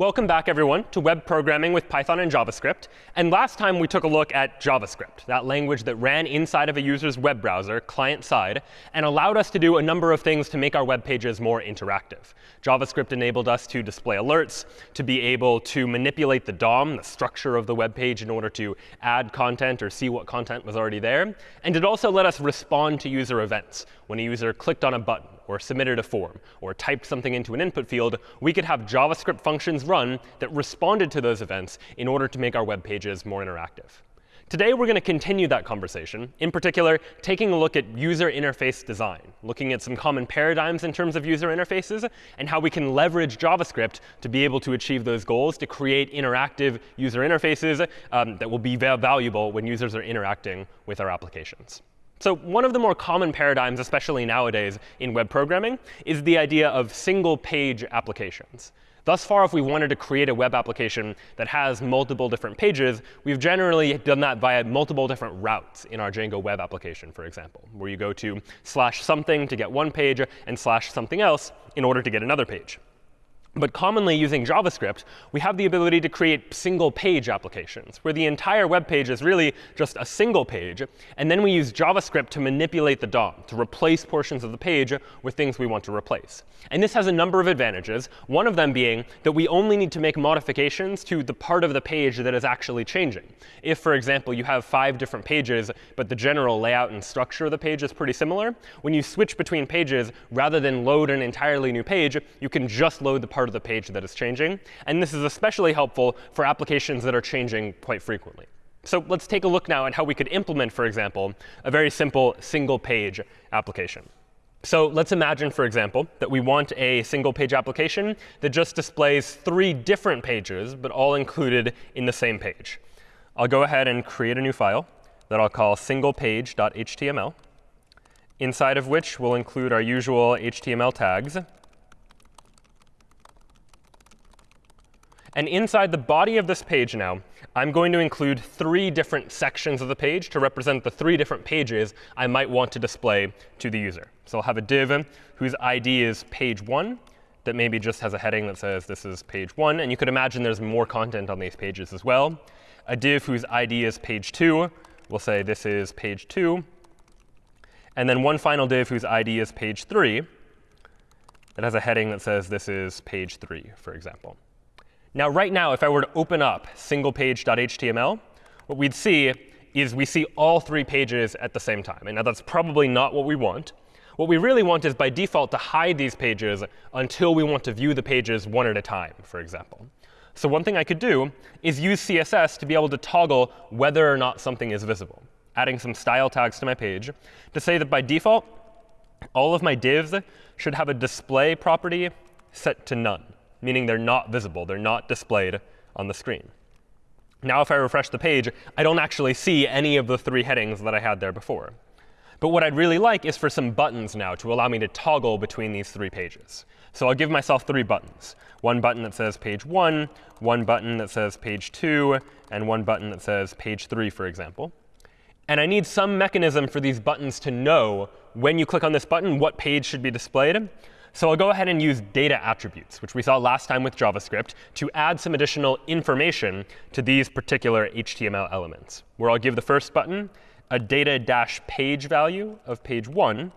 Welcome back, everyone, to web programming with Python and JavaScript. And last time we took a look at JavaScript, that language that ran inside of a user's web browser, client-side, and allowed us to do a number of things to make our web pages more interactive. JavaScript enabled us to display alerts, to be able to manipulate the DOM, the structure of the web page, in order to add content or see what content was already there. And it also let us respond to user events. When a user clicked on a button, or submitted a form, or typed something into an input field, we could have JavaScript functions run that responded to those events in order to make our web pages more interactive. Today, we're going to continue that conversation, in particular, taking a look at user interface design, looking at some common paradigms in terms of user interfaces, and how we can leverage JavaScript to be able to achieve those goals, to create interactive user interfaces um, that will be valuable when users are interacting with our applications. So one of the more common paradigms, especially nowadays in web programming, is the idea of single-page applications. Thus far, if we wanted to create a web application that has multiple different pages, we've generally done that via multiple different routes in our Django web application, for example, where you go to slash something to get one page and slash something else in order to get another page. But commonly using JavaScript, we have the ability to create single page applications, where the entire web page is really just a single page. And then we use JavaScript to manipulate the DOM, to replace portions of the page with things we want to replace. And this has a number of advantages, one of them being that we only need to make modifications to the part of the page that is actually changing. If, for example, you have five different pages, but the general layout and structure of the page is pretty similar, when you switch between pages, rather than load an entirely new page, you can just load the part part of the page that is changing. And this is especially helpful for applications that are changing quite frequently. So let's take a look now at how we could implement, for example, a very simple single page application. So let's imagine, for example, that we want a single page application that just displays three different pages, but all included in the same page. I'll go ahead and create a new file that I'll call singlepage.html, inside of which we'll include our usual HTML tags. And inside the body of this page now, I'm going to include three different sections of the page to represent the three different pages I might want to display to the user. So I'll have a div whose ID is page 1 that maybe just has a heading that says this is page 1. And you could imagine there's more content on these pages as well. A div whose ID is page 2 will say this is page 2. And then one final div whose ID is page 3 that has a heading that says this is page 3, for example. Now, right now, if I were to open up singlepage.html, what we'd see is we see all three pages at the same time. And now that's probably not what we want. What we really want is, by default, to hide these pages until we want to view the pages one at a time, for example. So one thing I could do is use CSS to be able to toggle whether or not something is visible, adding some style tags to my page to say that by default, all of my divs should have a display property set to none meaning they're not visible. They're not displayed on the screen. Now if I refresh the page, I don't actually see any of the three headings that I had there before. But what I'd really like is for some buttons now to allow me to toggle between these three pages. So I'll give myself three buttons. One button that says page 1, one button that says page 2, and one button that says page 3, for example. And I need some mechanism for these buttons to know when you click on this button what page should be displayed. So I'll go ahead and use data attributes, which we saw last time with JavaScript, to add some additional information to these particular HTML elements, where I'll give the first button a data-page value of page 1,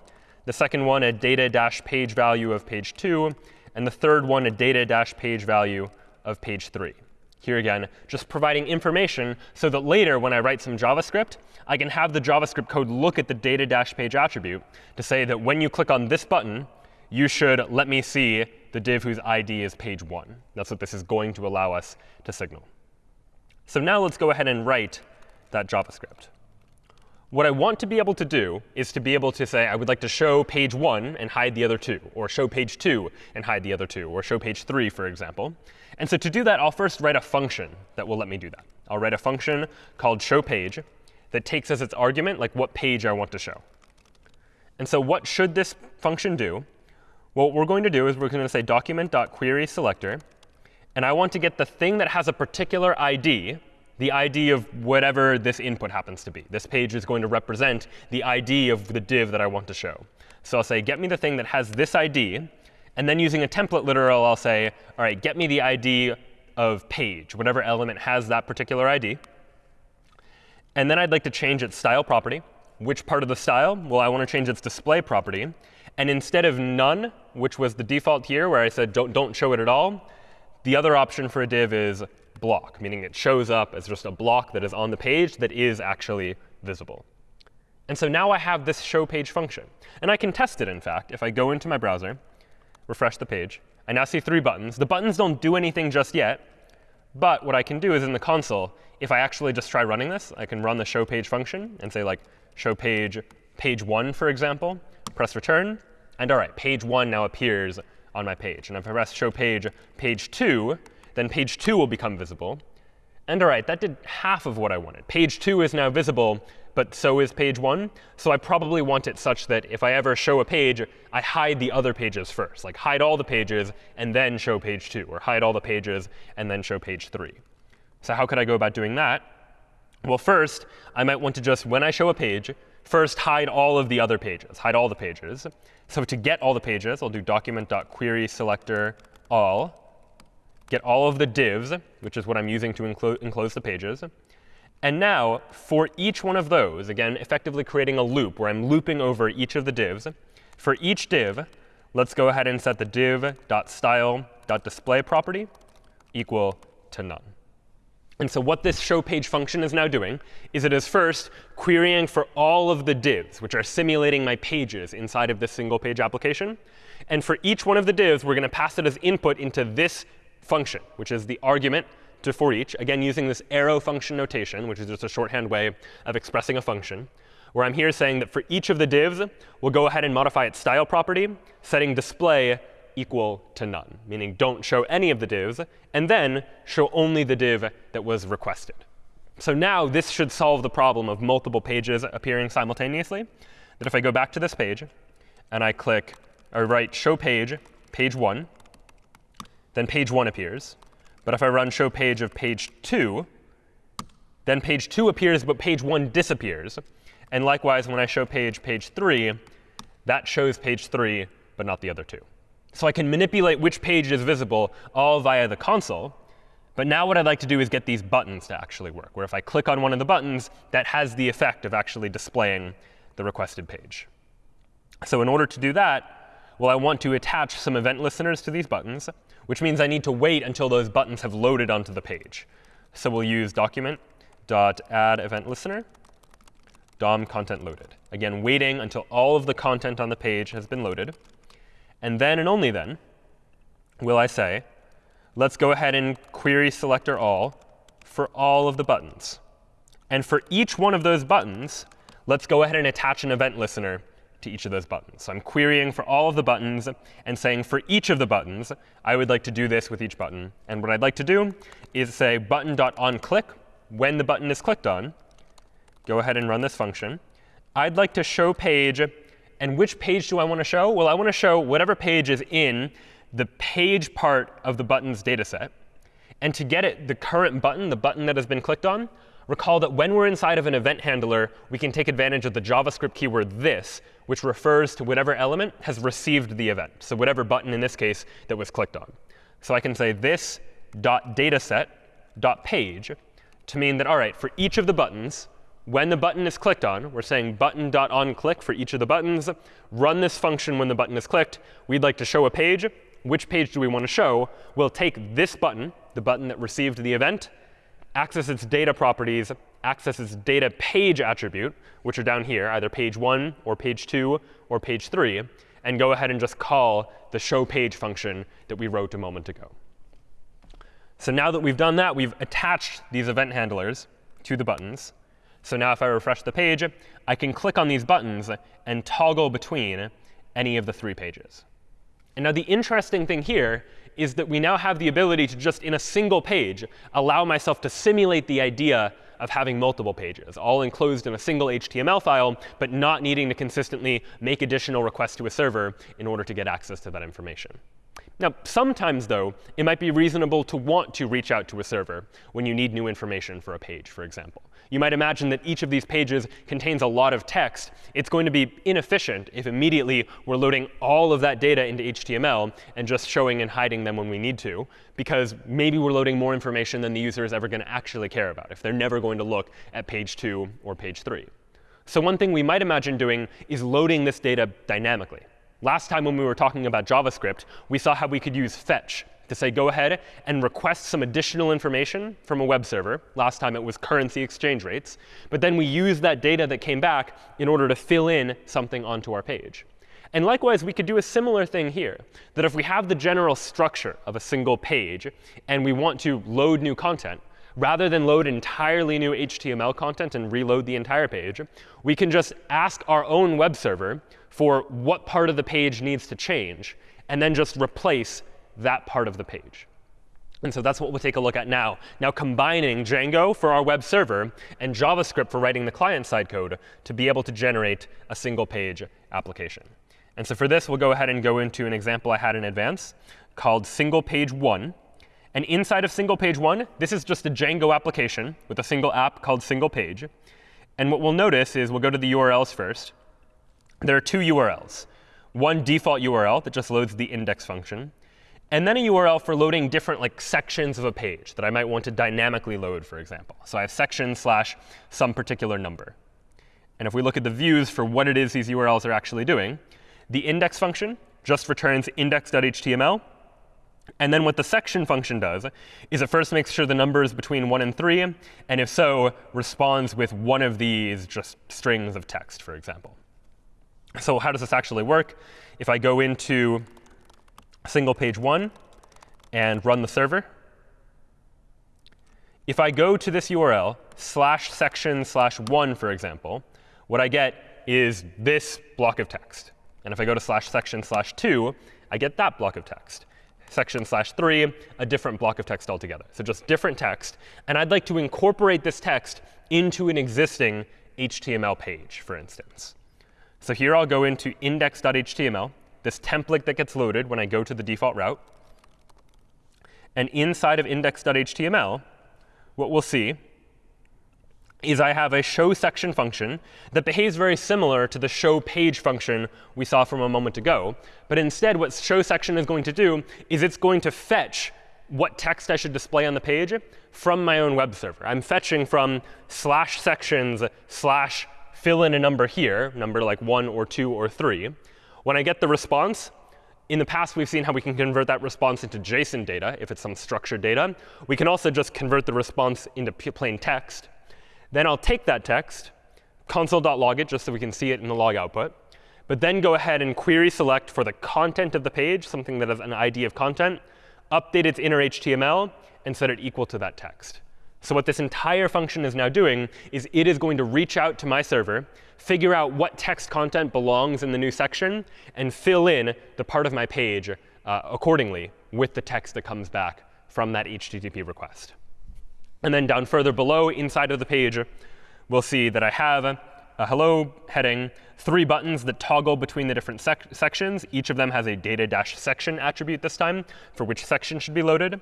the second one a data-page value of page 2, and the third one a data-page value of page 3. Here again, just providing information so that later when I write some JavaScript, I can have the JavaScript code look at the data-page attribute to say that when you click on this button, you should let me see the div whose ID is page 1. That's what this is going to allow us to signal. So now let's go ahead and write that JavaScript. What I want to be able to do is to be able to say, I would like to show page 1 and hide the other two, or show page 2 and hide the other two, or show page 3, for example. And so to do that, I'll first write a function that will let me do that. I'll write a function called showPage that takes as its argument like what page I want to show. And so what should this function do what we're going to do is we're going to say document.querySelector. And I want to get the thing that has a particular ID, the ID of whatever this input happens to be. This page is going to represent the ID of the div that I want to show. So I'll say, get me the thing that has this ID. And then using a template literal, I'll say, all right, get me the ID of page, whatever element has that particular ID. And then I'd like to change its style property. Which part of the style? Well, I want to change its display property. And instead of none, which was the default here, where I said don't, don't show it at all, the other option for a div is block, meaning it shows up as just a block that is on the page that is actually visible. And so now I have this show page function. And I can test it, in fact. If I go into my browser, refresh the page, I now see three buttons. The buttons don't do anything just yet. But what I can do is in the console, if I actually just try running this, I can run the show page function and say, like, show page page 1, for example, press return. And all right, page 1 now appears on my page. And if I press show page page 2, then page 2 will become visible. And all right, that did half of what I wanted. Page 2 is now visible, but so is page 1. So I probably want it such that if I ever show a page, I hide the other pages first, like hide all the pages and then show page 2, or hide all the pages and then show page 3. So how could I go about doing that? Well, first, I might want to just, when I show a page, first hide all of the other pages, hide all the pages. So to get all the pages, I'll do document.query selector all, get all of the divs, which is what I'm using to enclose the pages. And now, for each one of those, again, effectively creating a loop where I'm looping over each of the divs, for each div, let's go ahead and set the div.style.display property equal to none. And so what this show page function is now doing is it is first querying for all of the divs, which are simulating my pages inside of this single page application. And for each one of the divs, we're going to pass it as input into this function, which is the argument to for each, again, using this arrow function notation, which is just a shorthand way of expressing a function, where I'm here saying that for each of the divs, we'll go ahead and modify its style property, setting display equal to none, meaning don't show any of the divs, and then show only the div that was requested. So now this should solve the problem of multiple pages appearing simultaneously. That if I go back to this page and I click or write show page, page 1, then page 1 appears. But if I run show page of page 2, then page 2 appears, but page 1 disappears. And likewise, when I show page page 3, that shows page 3, but not the other two. So I can manipulate which page is visible all via the console. But now what I'd like to do is get these buttons to actually work, where if I click on one of the buttons, that has the effect of actually displaying the requested page. So in order to do that, well, I want to attach some event listeners to these buttons which means I need to wait until those buttons have loaded onto the page. So we'll use document.add event listener, DOM content loaded. Again, waiting until all of the content on the page has been loaded. And then and only then will I say, let's go ahead and query selector all for all of the buttons. And for each one of those buttons, let's go ahead and attach an event listener to each of those buttons. So I'm querying for all of the buttons and saying for each of the buttons, I would like to do this with each button. And what I'd like to do is say button.onClick when the button is clicked on. Go ahead and run this function. I'd like to show page. And which page do I want to show? Well, I want to show whatever page is in the page part of the button's data set. And to get it the current button, the button that has been clicked on, recall that when we're inside of an event handler, we can take advantage of the JavaScript keyword this, which refers to whatever element has received the event. So whatever button in this case that was clicked on. So I can say this dot dataset dot page to mean that, all right, for each of the buttons, when the button is clicked on, we're saying button dot on click for each of the buttons. Run this function when the button is clicked. We'd like to show a page. Which page do we want to show? We'll take this button, the button that received the event, access its data properties, access its data page attribute, which are down here, either page 1 or page 2 or page 3, and go ahead and just call the show page function that we wrote a moment ago. So now that we've done that, we've attached these event handlers to the buttons. So now if I refresh the page, I can click on these buttons and toggle between any of the three pages. And now the interesting thing here is that we now have the ability to just, in a single page, allow myself to simulate the idea of having multiple pages, all enclosed in a single HTML file, but not needing to consistently make additional requests to a server in order to get access to that information. Now, sometimes, though, it might be reasonable to want to reach out to a server when you need new information for a page, for example. You might imagine that each of these pages contains a lot of text. It's going to be inefficient if immediately we're loading all of that data into HTML and just showing and hiding them when we need to, because maybe we're loading more information than the user is ever going to actually care about if they're never going to look at page 2 or page 3. So one thing we might imagine doing is loading this data dynamically. Last time when we were talking about JavaScript, we saw how we could use fetch to say go ahead and request some additional information from a web server. Last time it was currency exchange rates. But then we use that data that came back in order to fill in something onto our page. And likewise, we could do a similar thing here, that if we have the general structure of a single page and we want to load new content, rather than load entirely new HTML content and reload the entire page, we can just ask our own web server for what part of the page needs to change, and then just replace that part of the page. And so that's what we'll take a look at now. Now combining Django for our web server and JavaScript for writing the client-side code to be able to generate a single page application. And so for this, we'll go ahead and go into an example I had in advance called single page 1. And inside of single page 1, this is just a Django application with a single app called single page. And what we'll notice is we'll go to the URLs first there are two URLs. One default URL that just loads the index function, and then a URL for loading different like sections of a page that I might want to dynamically load, for example. So I have section slash some particular number. And if we look at the views for what it is these URLs are actually doing, the index function just returns index.html. And then what the section function does is it first makes sure the number is between 1 and 3, and if so, responds with one of these just strings of text, for example. So how does this actually work? If I go into single page 1 and run the server, if I go to this URL, slash section slash 1, for example, what I get is this block of text. And if I go to slash section slash 2, I get that block of text. Section slash 3, a different block of text altogether. So just different text. And I'd like to incorporate this text into an existing HTML page, for instance. So here I'll go into index.html, this template that gets loaded when I go to the default route. And inside of index.html, what we'll see is I have a show section function that behaves very similar to the show page function we saw from a moment ago. But instead, what show section is going to do is it's going to fetch what text I should display on the page from my own web server. I'm fetching from slash sections slash fill in a number here, number like 1 or 2 or 3. When I get the response, in the past, we've seen how we can convert that response into JSON data if it's some structured data. We can also just convert the response into plain text. Then I'll take that text, console.log it just so we can see it in the log output, but then go ahead and query select for the content of the page, something that has an ID of content, update its inner HTML, and set it equal to that text. So what this entire function is now doing is it is going to reach out to my server, figure out what text content belongs in the new section, and fill in the part of my page uh, accordingly with the text that comes back from that HTTP request. And then down further below, inside of the page, we'll see that I have a hello heading, three buttons that toggle between the different sec sections. Each of them has a data-section attribute this time for which section should be loaded.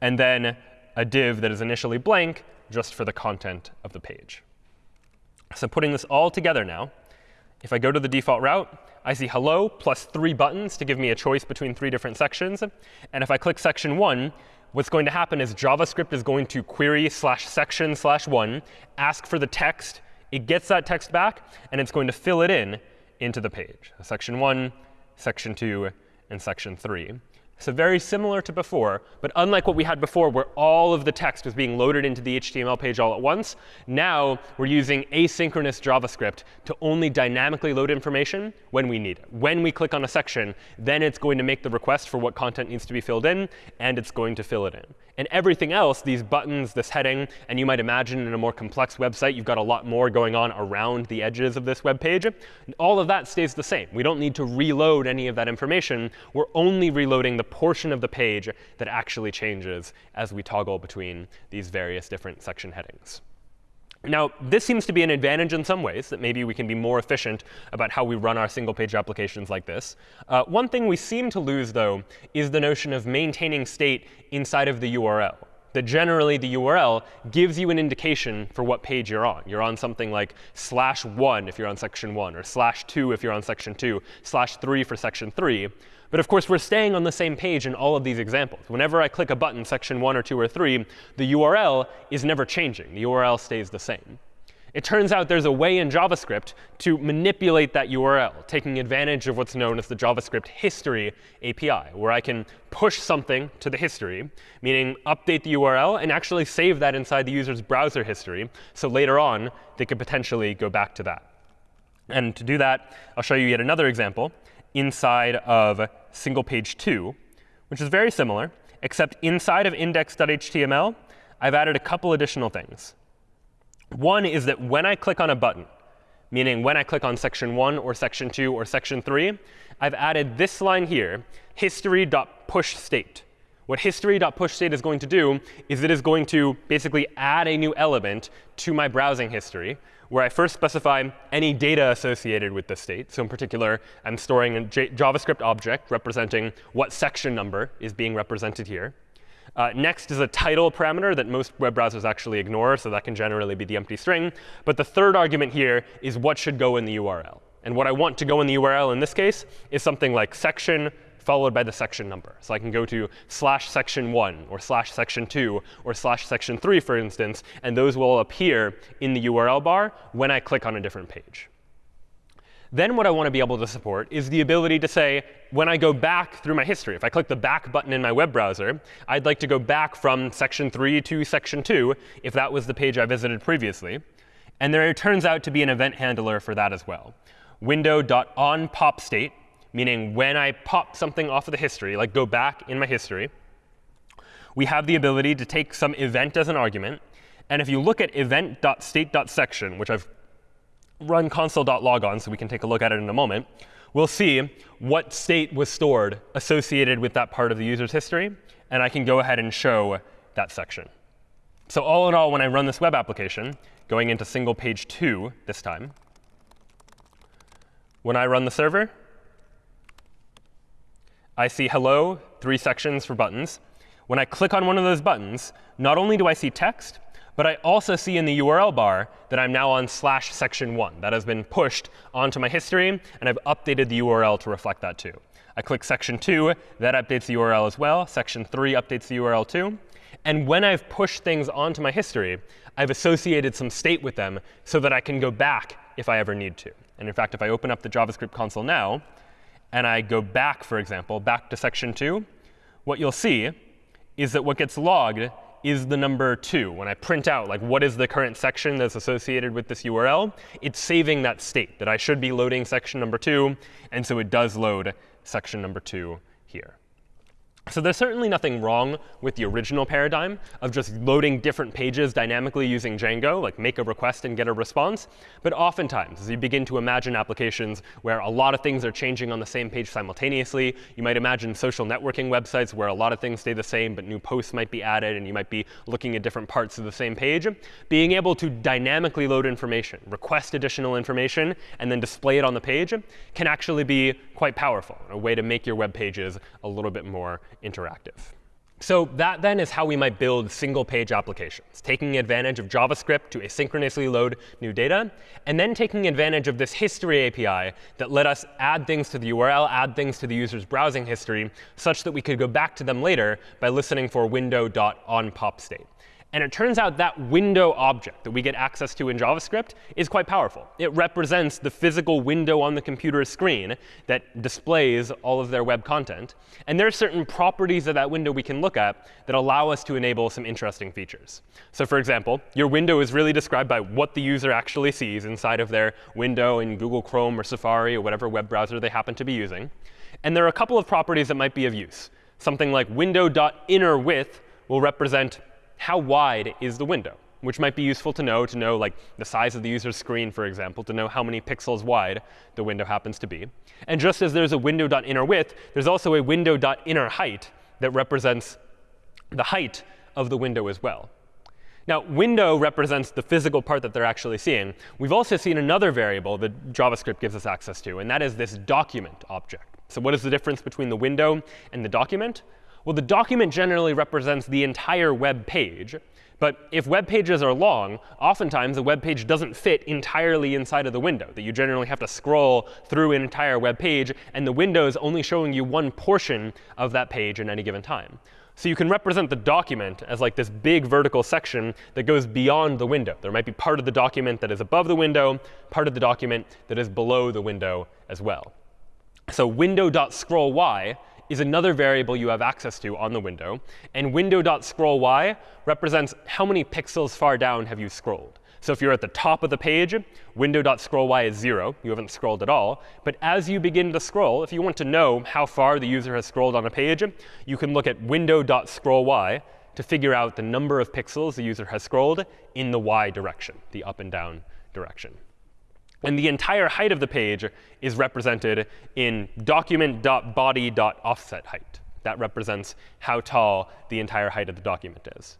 And then a div that is initially blank just for the content of the page. So putting this all together now, if I go to the default route, I see hello plus three buttons to give me a choice between three different sections. And if I click section 1, what's going to happen is JavaScript is going to query slash section slash 1, ask for the text. It gets that text back, and it's going to fill it in into the page. Section 1, section 2, and section 3. So very similar to before, but unlike what we had before where all of the text was being loaded into the HTML page all at once, now we're using asynchronous JavaScript to only dynamically load information when we need it. When we click on a section, then it's going to make the request for what content needs to be filled in, and it's going to fill it in. And everything else, these buttons, this heading, and you might imagine in a more complex website, you've got a lot more going on around the edges of this web page. All of that stays the same. We don't need to reload any of that information. We're only reloading the portion of the page that actually changes as we toggle between these various different section headings. Now, this seems to be an advantage in some ways, that maybe we can be more efficient about how we run our single-page applications like this. Uh, one thing we seem to lose, though, is the notion of maintaining state inside of the URL. That generally, the URL gives you an indication for what page you're on. You're on something like slash 1 if you're on section 1, or slash 2 if you're on section 2, slash 3 for section 3. But of course, we're staying on the same page in all of these examples. Whenever I click a button, section 1 or 2 or 3, the URL is never changing. The URL stays the same. It turns out there's a way in JavaScript to manipulate that URL, taking advantage of what's known as the JavaScript history API, where I can push something to the history, meaning update the URL and actually save that inside the user's browser history. So later on, they could potentially go back to that. And to do that, I'll show you yet another example inside of single page 2, which is very similar, except inside of index.html, I've added a couple additional things. One is that when I click on a button, meaning when I click on section 1 or section 2 or section 3, I've added this line here, history.pushState. What history.pushState is going to do is it is going to basically add a new element to my browsing history, where I first specify any data associated with the state. So in particular, I'm storing a J JavaScript object representing what section number is being represented here. Uh, next is a title parameter that most web browsers actually ignore, so that can generally be the empty string. But the third argument here is what should go in the URL. And what I want to go in the URL in this case is something like section followed by the section number. So I can go to slash section 1 or slash section 2 or slash section 3, for instance, and those will appear in the URL bar when I click on a different page. Then what I want to be able to support is the ability to say, when I go back through my history, if I click the back button in my web browser, I'd like to go back from section 3 to section 2 if that was the page I visited previously. And there turns out to be an event handler for that as well. Window.onPopState meaning when I pop something off of the history, like go back in my history, we have the ability to take some event as an argument. And if you look at event.state.section, which I've run console.log on so we can take a look at it in a moment, we'll see what state was stored associated with that part of the user's history. And I can go ahead and show that section. So all in all, when I run this web application, going into single page 2 this time, when I run the server, I see hello, three sections for buttons. When I click on one of those buttons, not only do I see text, but I also see in the URL bar that I'm now on slash section 1. That has been pushed onto my history, and I've updated the URL to reflect that too. I click section 2. That updates the URL as well. Section 3 updates the URL too. And when I've pushed things onto my history, I've associated some state with them so that I can go back if I ever need to. And in fact, if I open up the JavaScript console now, and I go back, for example, back to section 2, what you'll see is that what gets logged is the number 2. When I print out like what is the current section that's associated with this URL, it's saving that state that I should be loading section number 2. And so it does load section number 2 here. So there's certainly nothing wrong with the original paradigm of just loading different pages dynamically using Django, like make a request and get a response. But oftentimes, as you begin to imagine applications where a lot of things are changing on the same page simultaneously, you might imagine social networking websites where a lot of things stay the same, but new posts might be added, and you might be looking at different parts of the same page. Being able to dynamically load information, request additional information, and then display it on the page can actually be quite powerful, a way to make your web pages a little bit more interactive. So that then is how we might build single page applications, taking advantage of JavaScript to asynchronously load new data, and then taking advantage of this history API that let us add things to the URL, add things to the user's browsing history, such that we could go back to them later by listening for window.onPopState. And it turns out that window object that we get access to in JavaScript is quite powerful. It represents the physical window on the computer's screen that displays all of their web content. And there are certain properties of that window we can look at that allow us to enable some interesting features. So for example, your window is really described by what the user actually sees inside of their window in Google Chrome or Safari or whatever web browser they happen to be using. And there are a couple of properties that might be of use. Something like window.innerWidth will represent how wide is the window, which might be useful to know to know like the size of the user's screen, for example, to know how many pixels wide the window happens to be. And just as there's a window.innerWidth, there's also a window.innerHeight that represents the height of the window as well. Now, window represents the physical part that they're actually seeing. We've also seen another variable that JavaScript gives us access to, and that is this document object. So what is the difference between the window and the document? Well, the document generally represents the entire web page. But if web pages are long, oftentimes the web page doesn't fit entirely inside of the window, that you generally have to scroll through an entire web page, and the window is only showing you one portion of that page at any given time. So you can represent the document as like this big vertical section that goes beyond the window. There might be part of the document that is above the window, part of the document that is below the window as well. So window.scrollY is another variable you have access to on the window. And window.scrollY represents how many pixels far down have you scrolled. So if you're at the top of the page, window.scrollY is 0. You haven't scrolled at all. But as you begin to scroll, if you want to know how far the user has scrolled on a page, you can look at window.scrollY to figure out the number of pixels the user has scrolled in the y direction, the up and down direction. And the entire height of the page is represented in document.body.offset height. That represents how tall the entire height of the document is.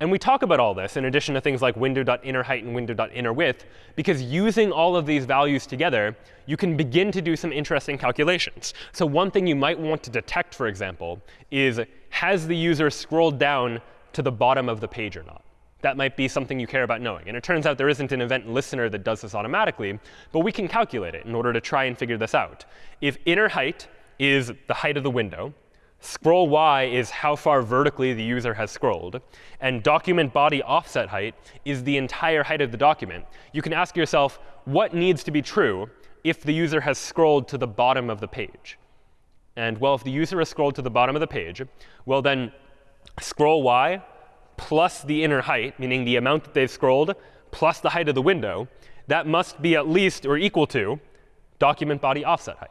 And we talk about all this in addition to things like window.innerHeight and window.innerWidth, because using all of these values together, you can begin to do some interesting calculations. So one thing you might want to detect, for example, is has the user scrolled down to the bottom of the page or not? That might be something you care about knowing. And it turns out there isn't an event listener that does this automatically, but we can calculate it in order to try and figure this out. If inner height is the height of the window, scroll y is how far vertically the user has scrolled, and document body offset height is the entire height of the document, you can ask yourself, what needs to be true if the user has scrolled to the bottom of the page? And well, if the user has scrolled to the bottom of the page, well, then scroll y plus the inner height, meaning the amount that they've scrolled, plus the height of the window, that must be at least or equal to document body offset height,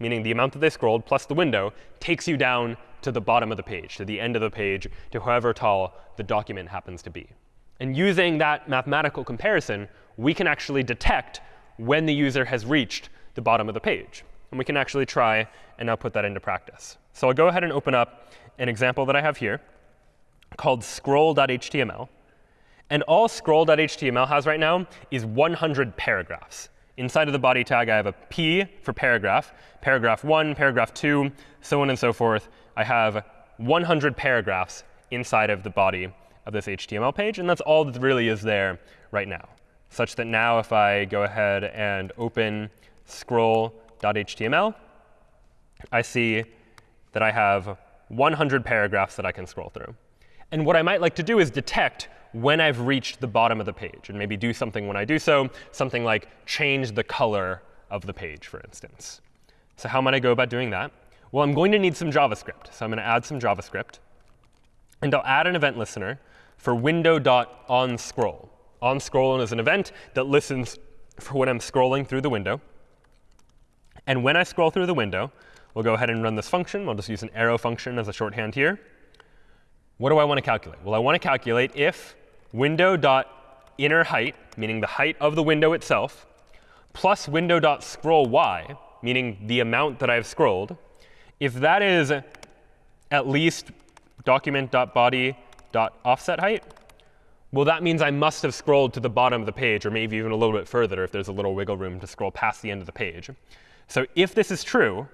meaning the amount that they scrolled plus the window takes you down to the bottom of the page, to the end of the page, to however tall the document happens to be. And using that mathematical comparison, we can actually detect when the user has reached the bottom of the page. And we can actually try and now put that into practice. So I'll go ahead and open up an example that I have here called scroll.html. And all scroll.html has right now is 100 paragraphs. Inside of the body tag, I have a p for paragraph, paragraph 1, paragraph 2, so on and so forth. I have 100 paragraphs inside of the body of this HTML page. And that's all that really is there right now, such that now if I go ahead and open scroll.html, I see that I have 100 paragraphs that I can scroll through. And what I might like to do is detect when I've reached the bottom of the page and maybe do something when I do so, something like change the color of the page, for instance. So how might I go about doing that? Well, I'm going to need some JavaScript. So I'm going to add some JavaScript. And I'll add an event listener for window.onScroll. OnScroll is an event that listens for when I'm scrolling through the window. And when I scroll through the window, we'll go ahead and run this function. We'll just use an arrow function as a shorthand here. What do I want to calculate? Well, I want to calculate if window.inner height, meaning the height of the window itself, plus window.scroll y, meaning the amount that I've scrolled, if that is at least document.body.offset height, well, that means I must have scrolled to the bottom of the page, or maybe even a little bit further if there's a little wiggle room to scroll past the end of the page. So if this is true,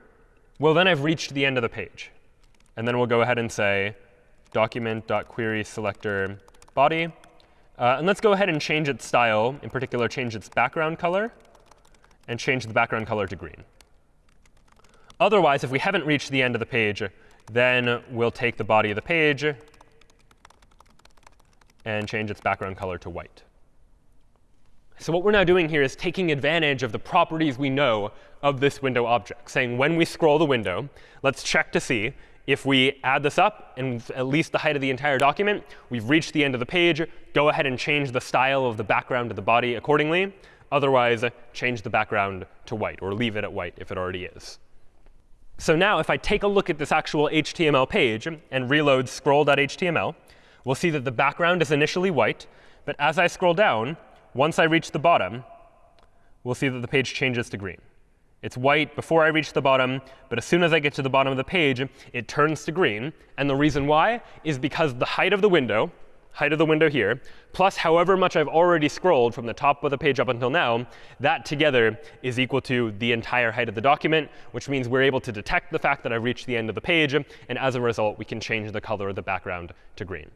well, then I've reached the end of the page. And then we'll go ahead and say document.query selector body. Uh, and let's go ahead and change its style, in particular, change its background color, and change the background color to green. Otherwise, if we haven't reached the end of the page, then we'll take the body of the page and change its background color to white. So what we're now doing here is taking advantage of the properties we know of this window object, saying when we scroll the window, let's check to see if we add this up and at least the height of the entire document, we've reached the end of the page. Go ahead and change the style of the background of the body accordingly. Otherwise, change the background to white, or leave it at white if it already is. So now if I take a look at this actual HTML page and reload scroll.html, we'll see that the background is initially white. But as I scroll down, once I reach the bottom, we'll see that the page changes to green. It's white before I reach the bottom, but as soon as I get to the bottom of the page, it turns to green. And the reason why is because the height of the window, height of the window here, plus however much I've already scrolled from the top of the page up until now, that together is equal to the entire height of the document, which means we're able to detect the fact that I've reached the end of the page. And as a result, we can change the color of the background to green.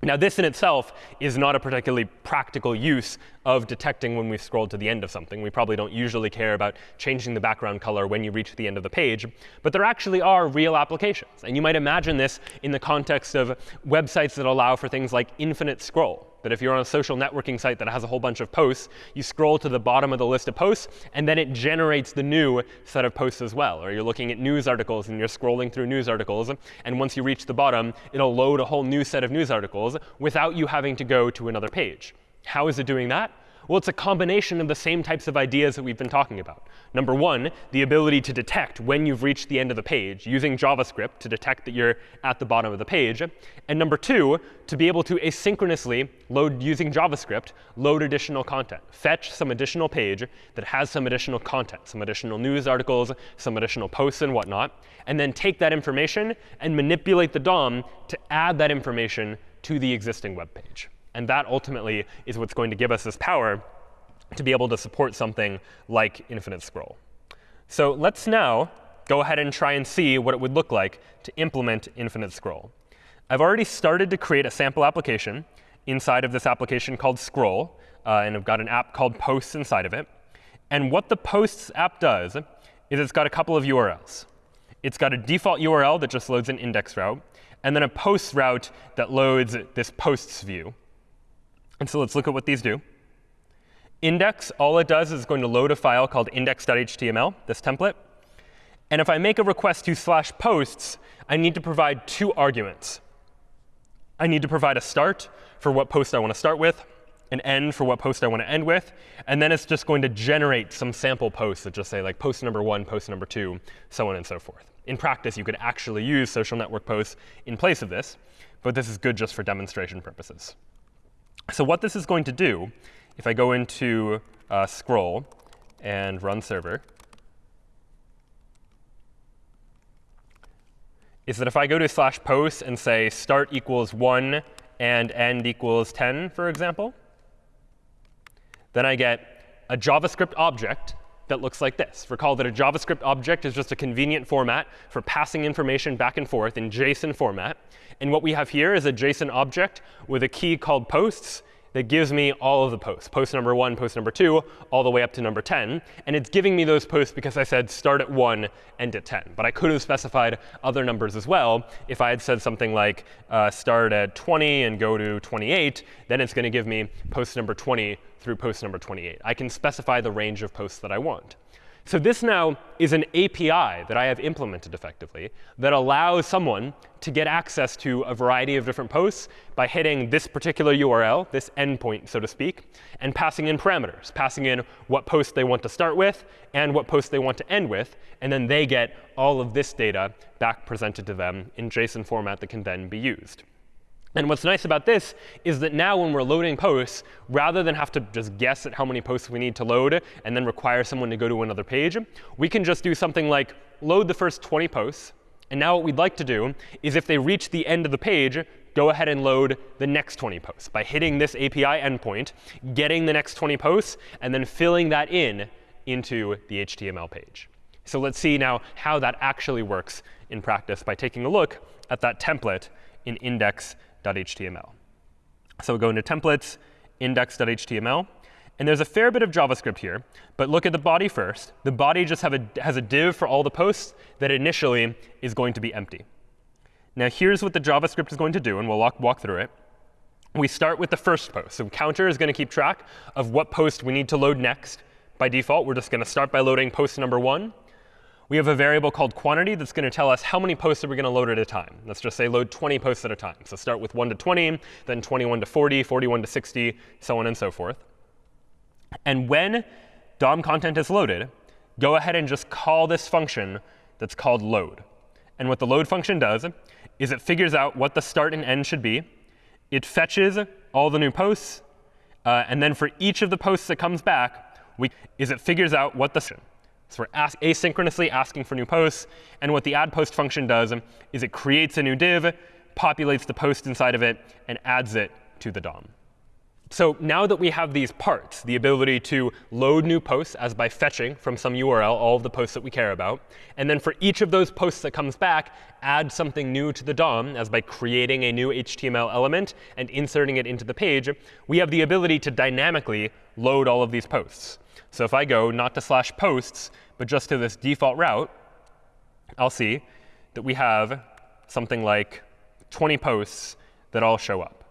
Now, this in itself is not a particularly practical use of detecting when we've scrolled to the end of something. We probably don't usually care about changing the background color when you reach the end of the page. But there actually are real applications. And you might imagine this in the context of websites that allow for things like infinite scroll that if you're on a social networking site that has a whole bunch of posts, you scroll to the bottom of the list of posts, and then it generates the new set of posts as well. Or you're looking at news articles, and you're scrolling through news articles. And once you reach the bottom, it'll load a whole new set of news articles without you having to go to another page. How is it doing that? Well, it's a combination of the same types of ideas that we've been talking about. Number one, the ability to detect when you've reached the end of the page using JavaScript to detect that you're at the bottom of the page. And number two, to be able to asynchronously load using JavaScript, load additional content. Fetch some additional page that has some additional content, some additional news articles, some additional posts and whatnot, and then take that information and manipulate the DOM to add that information to the existing web page. And that ultimately is what's going to give us this power to be able to support something like infinite scroll. So let's now go ahead and try and see what it would look like to implement infinite scroll. I've already started to create a sample application inside of this application called Scroll. Uh, and I've got an app called Posts inside of it. And what the Posts app does is it's got a couple of URLs. It's got a default URL that just loads an index route, and then a posts route that loads this posts view. And so let's look at what these do. Index, all it does is going to load a file called index.html, this template. And if I make a request to slash posts, I need to provide two arguments. I need to provide a start for what post I want to start with, an end for what post I want to end with, and then it's just going to generate some sample posts that just say like post number one, post number two, so on and so forth. In practice, you could actually use social network posts in place of this, but this is good just for demonstration purposes. So what this is going to do, if I go into uh, scroll and run server, is that if I go to slash post and say start equals 1 and end equals 10, for example, then I get a JavaScript object that looks like this. Recall that a JavaScript object is just a convenient format for passing information back and forth in JSON format. And what we have here is a JSON object with a key called posts that gives me all of the posts, post number 1, post number 2, all the way up to number 10. And it's giving me those posts because I said start at 1, end at 10. But I could have specified other numbers as well. If I had said something like uh, start at 20 and go to 28, then it's going to give me post number 20 through post number 28. I can specify the range of posts that I want. So this now is an API that I have implemented effectively that allows someone to get access to a variety of different posts by hitting this particular URL, this endpoint, so to speak, and passing in parameters, passing in what post they want to start with and what post they want to end with. And then they get all of this data back presented to them in JSON format that can then be used. And what's nice about this is that now when we're loading posts, rather than have to just guess at how many posts we need to load and then require someone to go to another page, we can just do something like load the first 20 posts. And now what we'd like to do is if they reach the end of the page, go ahead and load the next 20 posts by hitting this API endpoint, getting the next 20 posts, and then filling that in into the HTML page. So let's see now how that actually works in practice by taking a look at that template in index index.html. So we go into templates, index.html. And there's a fair bit of JavaScript here. But look at the body first. The body just a, has a div for all the posts that initially is going to be empty. Now here's what the JavaScript is going to do, and we'll walk, walk through it. We start with the first post. So counter is going to keep track of what post we need to load next. By default, we're just going to start by loading post number 1 we have a variable called quantity that's going to tell us how many posts are we going to load at a time. Let's just say load 20 posts at a time. So start with 1 to 20, then 21 to 40, 41 to 60, so on and so forth. And when DOM content is loaded, go ahead and just call this function that's called load. And what the load function does is it figures out what the start and end should be. It fetches all the new posts. Uh, and then for each of the posts that comes back, we, is it figures out what the so we're ask, asynchronously asking for new posts. And what the add post function does is it creates a new div, populates the post inside of it, and adds it to the DOM. So now that we have these parts, the ability to load new posts as by fetching from some URL all of the posts that we care about, and then for each of those posts that comes back, add something new to the DOM as by creating a new HTML element and inserting it into the page, we have the ability to dynamically load all of these posts. So if I go not to slash posts, but just to this default route, I'll see that we have something like 20 posts that all show up.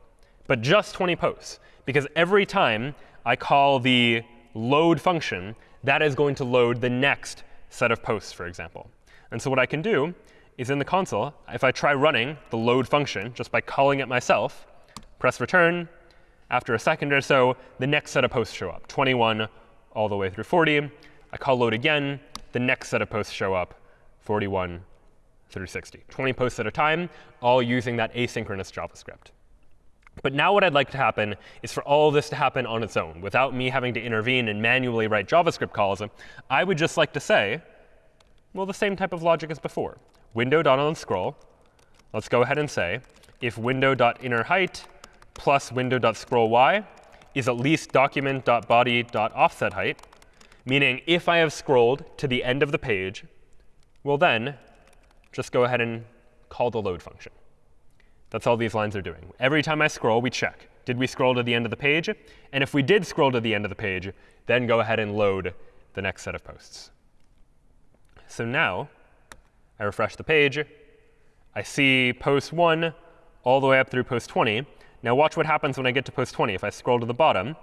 But just 20 posts because every time I call the load function, that is going to load the next set of posts, for example. And so what I can do is in the console, if I try running the load function just by calling it myself, press return, after a second or so, the next set of posts show up, 21 all the way through 40. I call load again, the next set of posts show up, 41 through 60. 20 posts at a time, all using that asynchronous JavaScript. But now what I'd like to happen is for all this to happen on its own, without me having to intervene and manually write JavaScript calls. I would just like to say, well, the same type of logic as before. Window.onScroll. Let's go ahead and say, if window.innerHeight plus window.scrollY is at least document.body.offsetHeight, meaning if I have scrolled to the end of the page, well then, just go ahead and call the load function. That's all these lines are doing. Every time I scroll, we check. Did we scroll to the end of the page? And if we did scroll to the end of the page, then go ahead and load the next set of posts. So now I refresh the page. I see post 1 all the way up through post 20. Now watch what happens when I get to post 20. If I scroll to the bottom,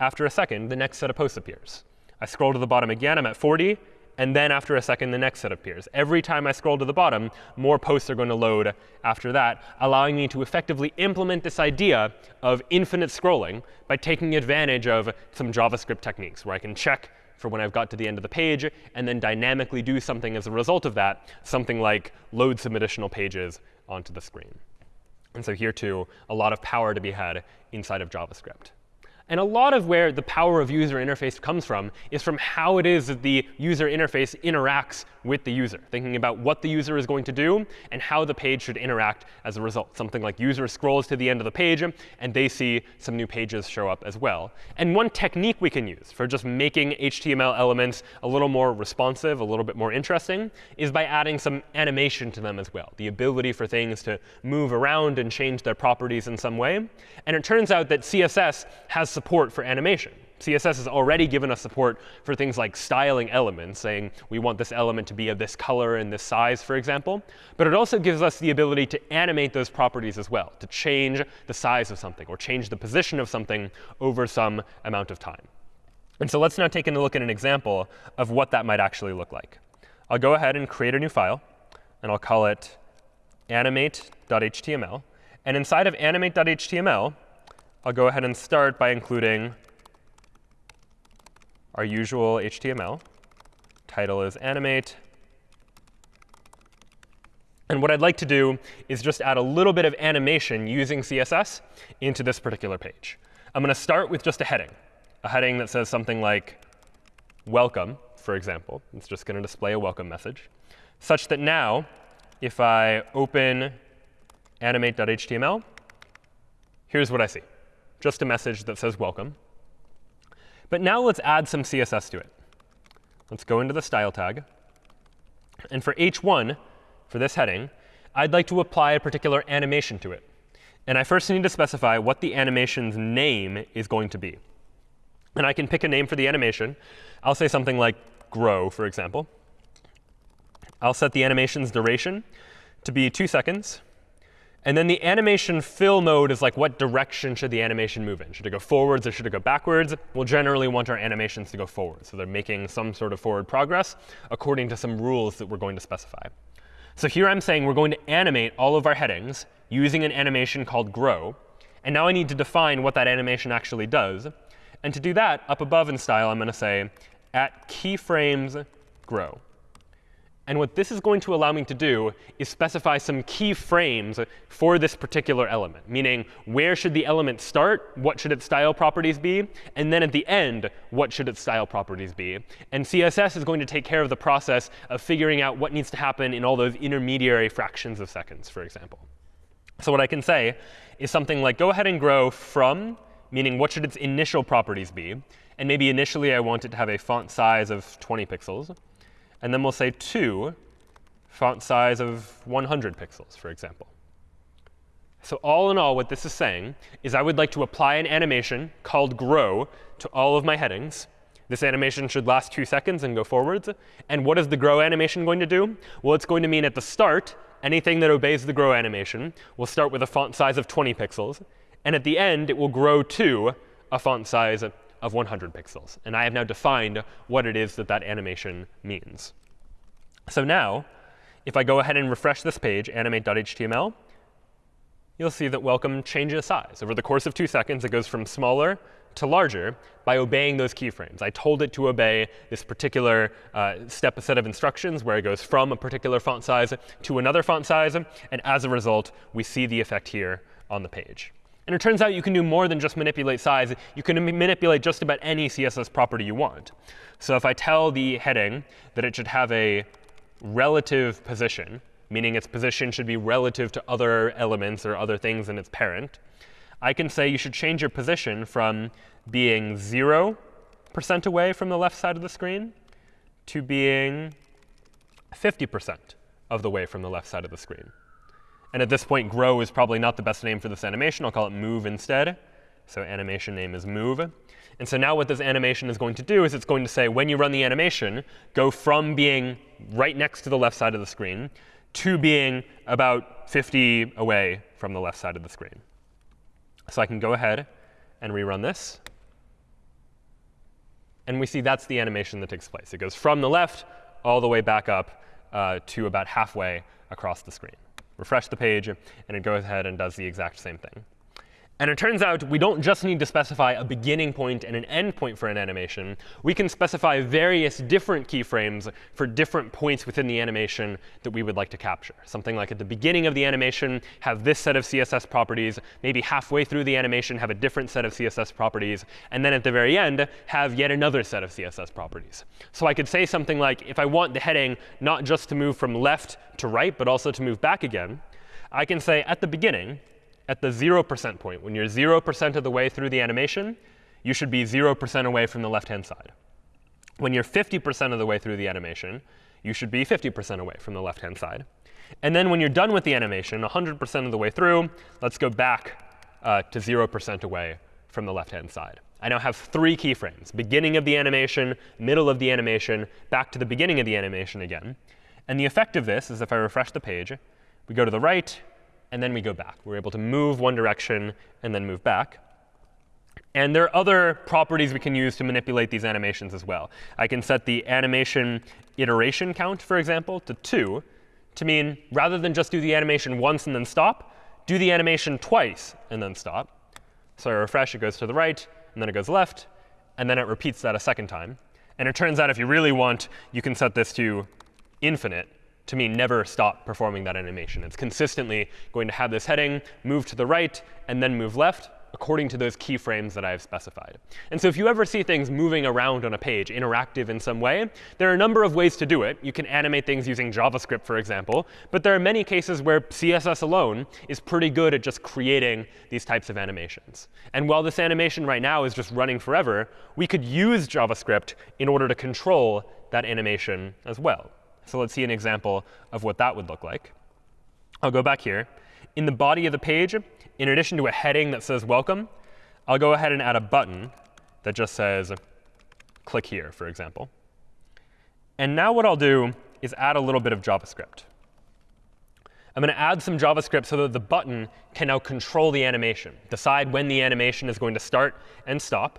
after a second, the next set of posts appears. I scroll to the bottom again. I'm at 40 and then after a second, the next set appears. Every time I scroll to the bottom, more posts are going to load after that, allowing me to effectively implement this idea of infinite scrolling by taking advantage of some JavaScript techniques, where I can check for when I've got to the end of the page, and then dynamically do something as a result of that, something like load some additional pages onto the screen. And so here, too, a lot of power to be had inside of JavaScript. And a lot of where the power of user interface comes from is from how it is that the user interface interacts with the user, thinking about what the user is going to do and how the page should interact as a result. Something like user scrolls to the end of the page, and they see some new pages show up as well. And one technique we can use for just making HTML elements a little more responsive, a little bit more interesting, is by adding some animation to them as well, the ability for things to move around and change their properties in some way. And it turns out that CSS has support for animation. CSS has already given us support for things like styling elements, saying we want this element to be of this color and this size, for example. But it also gives us the ability to animate those properties as well, to change the size of something or change the position of something over some amount of time. And so let's now take a look at an example of what that might actually look like. I'll go ahead and create a new file, and I'll call it animate.html. And inside of animate.html, I'll go ahead and start by including our usual HTML. Title is animate. And what I'd like to do is just add a little bit of animation using CSS into this particular page. I'm going to start with just a heading, a heading that says something like welcome, for example. It's just going to display a welcome message, such that now if I open animate.html, here's what I see just a message that says welcome. But now let's add some CSS to it. Let's go into the style tag. And for h1, for this heading, I'd like to apply a particular animation to it. And I first need to specify what the animation's name is going to be. And I can pick a name for the animation. I'll say something like grow, for example. I'll set the animation's duration to be 2 seconds. And then the animation fill mode is like what direction should the animation move in? Should it go forwards or should it go backwards? We'll generally want our animations to go forward. So they're making some sort of forward progress according to some rules that we're going to specify. So here I'm saying we're going to animate all of our headings using an animation called grow. And now I need to define what that animation actually does. And to do that, up above in style, I'm going to say at keyframes grow. And what this is going to allow me to do is specify some key frames for this particular element, meaning where should the element start, what should its style properties be, and then at the end, what should its style properties be. And CSS is going to take care of the process of figuring out what needs to happen in all those intermediary fractions of seconds, for example. So what I can say is something like go ahead and grow from, meaning what should its initial properties be? And maybe initially I want it to have a font size of 20 pixels. And then we'll say 2 font size of 100 pixels, for example. So all in all, what this is saying is I would like to apply an animation called grow to all of my headings. This animation should last two seconds and go forwards. And what is the grow animation going to do? Well, it's going to mean at the start, anything that obeys the grow animation will start with a font size of 20 pixels. And at the end, it will grow to a font size of 100 pixels. And I have now defined what it is that that animation means. So now, if I go ahead and refresh this page, animate.html, you'll see that welcome changes size. Over the course of two seconds, it goes from smaller to larger by obeying those keyframes. I told it to obey this particular uh, step set of instructions where it goes from a particular font size to another font size. And as a result, we see the effect here on the page. And it turns out you can do more than just manipulate size. You can manipulate just about any CSS property you want. So if I tell the heading that it should have a relative position, meaning its position should be relative to other elements or other things in its parent, I can say you should change your position from being 0% away from the left side of the screen to being 50% of the way from the left side of the screen. And at this point, grow is probably not the best name for this animation. I'll call it move instead. So animation name is move. And so now what this animation is going to do is it's going to say, when you run the animation, go from being right next to the left side of the screen to being about 50 away from the left side of the screen. So I can go ahead and rerun this. And we see that's the animation that takes place. It goes from the left all the way back up uh, to about halfway across the screen. Refresh the page, and it goes ahead and does the exact same thing. And it turns out we don't just need to specify a beginning point and an end point for an animation. We can specify various different keyframes for different points within the animation that we would like to capture. Something like at the beginning of the animation, have this set of CSS properties. Maybe halfway through the animation, have a different set of CSS properties. And then at the very end, have yet another set of CSS properties. So I could say something like, if I want the heading not just to move from left to right, but also to move back again, I can say at the beginning, at the 0% point, when you're 0% of the way through the animation, you should be 0% away from the left-hand side. When you're 50% of the way through the animation, you should be 50% away from the left-hand side. And then when you're done with the animation, 100% of the way through, let's go back uh, to 0% away from the left-hand side. I now have three keyframes, beginning of the animation, middle of the animation, back to the beginning of the animation again. And the effect of this is if I refresh the page, we go to the right, and then we go back. We're able to move one direction and then move back. And there are other properties we can use to manipulate these animations as well. I can set the animation iteration count, for example, to 2 to mean rather than just do the animation once and then stop, do the animation twice and then stop. So I refresh, it goes to the right, and then it goes left, and then it repeats that a second time. And it turns out if you really want, you can set this to infinite, to mean never stop performing that animation. It's consistently going to have this heading move to the right and then move left according to those keyframes that I've specified. And so if you ever see things moving around on a page, interactive in some way, there are a number of ways to do it. You can animate things using JavaScript, for example. But there are many cases where CSS alone is pretty good at just creating these types of animations. And while this animation right now is just running forever, we could use JavaScript in order to control that animation as well. So let's see an example of what that would look like. I'll go back here. In the body of the page, in addition to a heading that says welcome, I'll go ahead and add a button that just says click here, for example. And now what I'll do is add a little bit of JavaScript. I'm going to add some JavaScript so that the button can now control the animation, decide when the animation is going to start and stop.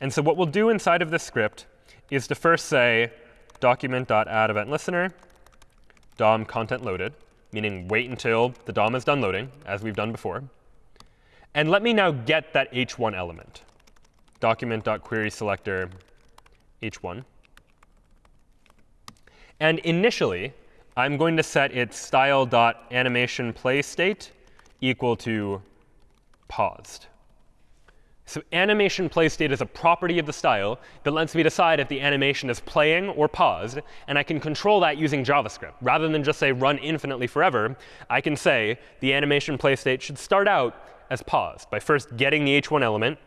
And so what we'll do inside of this script is to first say, document.add event listener, DOM content loaded, meaning wait until the DOM is done loading, as we've done before. And let me now get that h1 element, document.query selector h1. And initially, I'm going to set its style.animation play state equal to paused. So animation play state is a property of the style that lets me decide if the animation is playing or paused. And I can control that using JavaScript. Rather than just say run infinitely forever, I can say the animation play state should start out as paused by first getting the h1 element,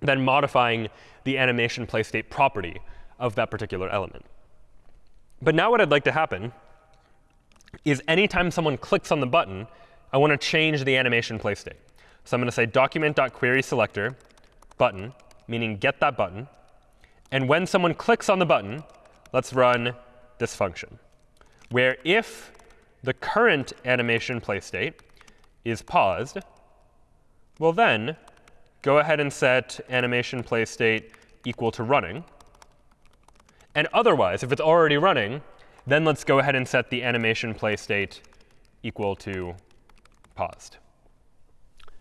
then modifying the animation play state property of that particular element. But now what I'd like to happen is anytime someone clicks on the button, I want to change the animation play state. So I'm going to say document.querySelector button, meaning get that button. And when someone clicks on the button, let's run this function, where if the current animation play state is paused, well then go ahead and set animation play state equal to running. And otherwise, if it's already running, then let's go ahead and set the animation play state equal to paused.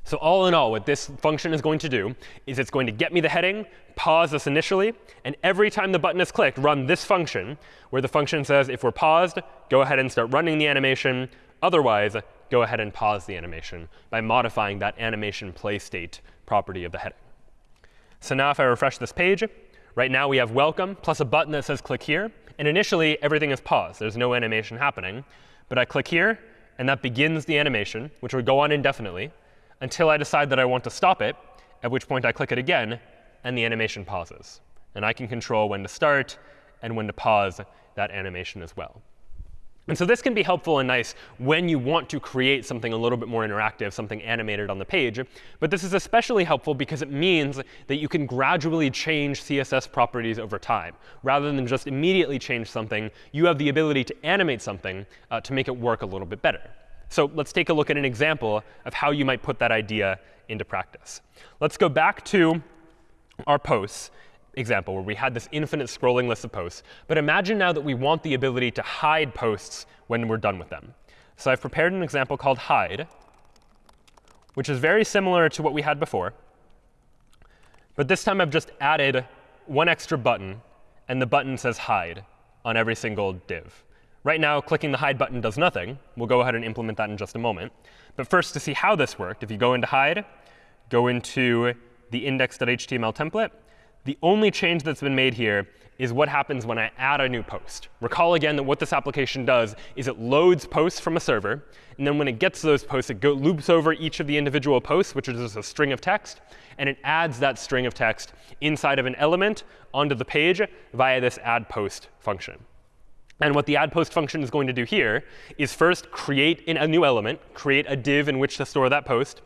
So all in all, what this function is going to do is it's going to get me the heading, pause this initially, and every time the button is clicked, run this function, where the function says if we're paused, go ahead and start running the animation. Otherwise, go ahead and pause the animation by modifying that animation play state property of the heading. So now if I refresh this page, right now we have welcome plus a button that says click here. And initially, everything is paused. There's no animation happening. But I click here, and that begins the animation, which would go on indefinitely until I decide that I want to stop it, at which point I click it again, and the animation pauses. And I can control when to start and when to pause that animation as well. And so this can be helpful and nice when you want to create something a little bit more interactive, something animated on the page. But this is especially helpful because it means that you can gradually change CSS properties over time. Rather than just immediately change something, you have the ability to animate something uh, to make it work a little bit better. So let's take a look at an example of how you might put that idea into practice. Let's go back to our posts example where we had this infinite scrolling list of posts. But imagine now that we want the ability to hide posts when we're done with them. So I've prepared an example called hide, which is very similar to what we had before. But this time I've just added one extra button, and the button says hide on every single div. Right now, clicking the hide button does nothing. We'll go ahead and implement that in just a moment. But first, to see how this worked, if you go into hide, go into the index.html template, the only change that's been made here is what happens when I add a new post. Recall again that what this application does is it loads posts from a server. And then when it gets those posts, it loops over each of the individual posts, which is just a string of text. And it adds that string of text inside of an element onto the page via this add post function. And what the add post function is going to do here is first create a new element, create a div in which to store that post,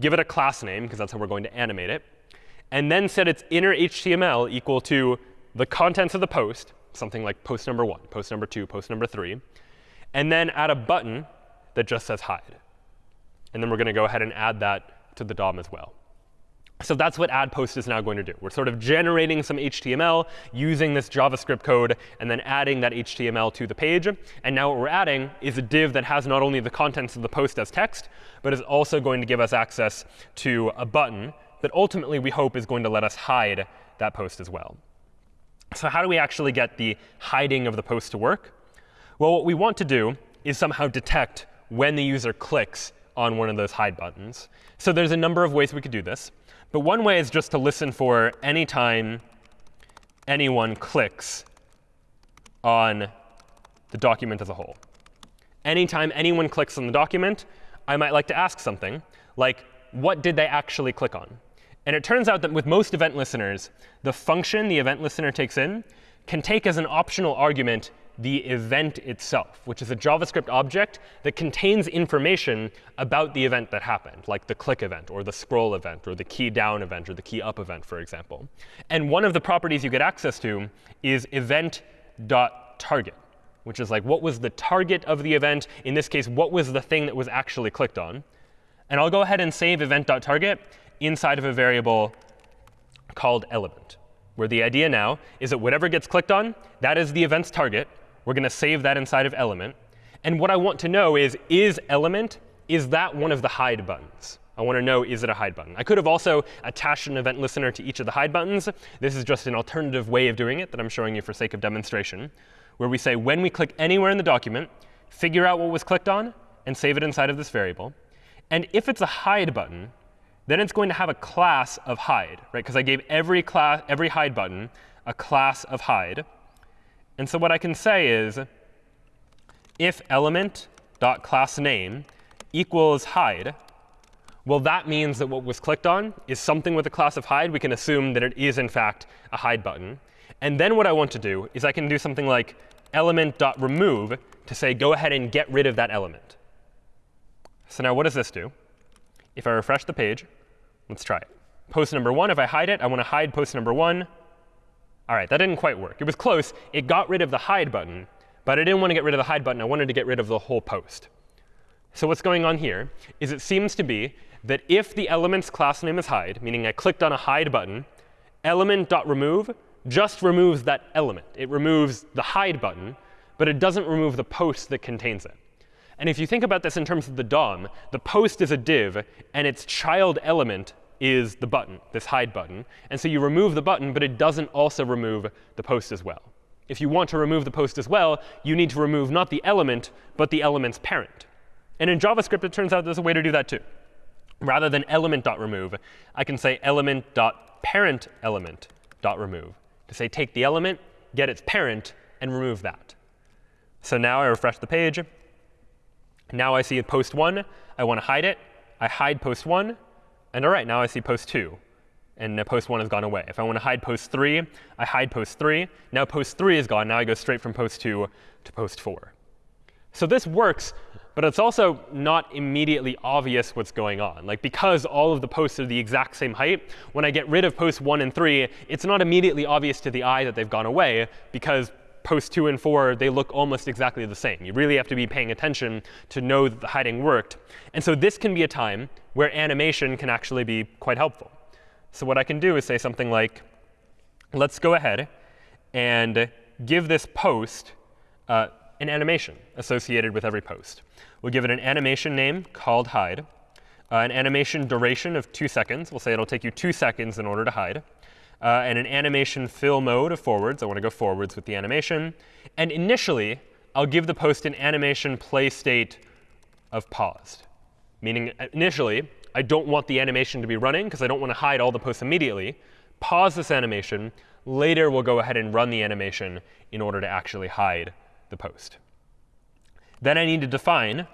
give it a class name, because that's how we're going to animate it and then set its inner HTML equal to the contents of the post, something like post number one, post number two, post number three, and then add a button that just says hide. And then we're going to go ahead and add that to the DOM as well. So that's what add post is now going to do. We're sort of generating some HTML using this JavaScript code and then adding that HTML to the page. And now what we're adding is a div that has not only the contents of the post as text, but is also going to give us access to a button that ultimately we hope is going to let us hide that post as well. So how do we actually get the hiding of the post to work? Well, what we want to do is somehow detect when the user clicks on one of those hide buttons. So there's a number of ways we could do this. But one way is just to listen for any time anyone clicks on the document as a whole. Anytime anyone clicks on the document, I might like to ask something like, what did they actually click on? And it turns out that with most event listeners, the function the event listener takes in can take as an optional argument the event itself, which is a JavaScript object that contains information about the event that happened, like the click event, or the scroll event, or the key down event, or the key up event, for example. And one of the properties you get access to is event.target, which is like what was the target of the event? In this case, what was the thing that was actually clicked on? And I'll go ahead and save event.target inside of a variable called element, where the idea now is that whatever gets clicked on, that is the event's target. We're going to save that inside of element. And what I want to know is, is element, is that one of the hide buttons? I want to know, is it a hide button? I could have also attached an event listener to each of the hide buttons. This is just an alternative way of doing it that I'm showing you for sake of demonstration, where we say when we click anywhere in the document, figure out what was clicked on, and save it inside of this variable. And if it's a hide button, then it's going to have a class of hide, right? Because I gave every class, every hide button a class of hide. And so what I can say is, if element dot class name equals hide, well, that means that what was clicked on is something with a class of hide. We can assume that it is, in fact, a hide button. And then what I want to do is I can do something like element.remove to say, go ahead and get rid of that element. So now what does this do? If I refresh the page, let's try it. Post number one, if I hide it, I want to hide post number one. All right, that didn't quite work. It was close. It got rid of the hide button, but I didn't want to get rid of the hide button. I wanted to get rid of the whole post. So what's going on here is it seems to be that if the element's class name is hide, meaning I clicked on a hide button, element.remove just removes that element. It removes the hide button, but it doesn't remove the post that contains it. And if you think about this in terms of the DOM, the post is a div, and its child element is the button, this hide button. And so you remove the button, but it doesn't also remove the post as well. If you want to remove the post as well, you need to remove not the element, but the element's parent. And in JavaScript, it turns out there's a way to do that too. Rather than element.remove, I can say element.parentElement.remove to say take the element, get its parent, and remove that. So now I refresh the page. Now I see a post 1. I want to hide it. I hide post 1. And all right, now I see post 2. And post 1 has gone away. If I want to hide post 3, I hide post 3. Now post 3 is gone. Now I go straight from post 2 to post 4. So this works, but it's also not immediately obvious what's going on. Like because all of the posts are the exact same height, when I get rid of posts 1 and 3, it's not immediately obvious to the eye that they've gone away because posts 2 and 4, they look almost exactly the same. You really have to be paying attention to know that the hiding worked. And so this can be a time where animation can actually be quite helpful. So what I can do is say something like, let's go ahead and give this post uh, an animation associated with every post. We'll give it an animation name called hide, uh, an animation duration of 2 seconds. We'll say it'll take you 2 seconds in order to hide, uh, and an animation fill mode of forwards. I want to go forwards with the animation. And initially, I'll give the post an animation play state of paused, meaning uh, initially, I don't want the animation to be running because I don't want to hide all the posts immediately. Pause this animation. Later, we'll go ahead and run the animation in order to actually hide the post. Then I need to define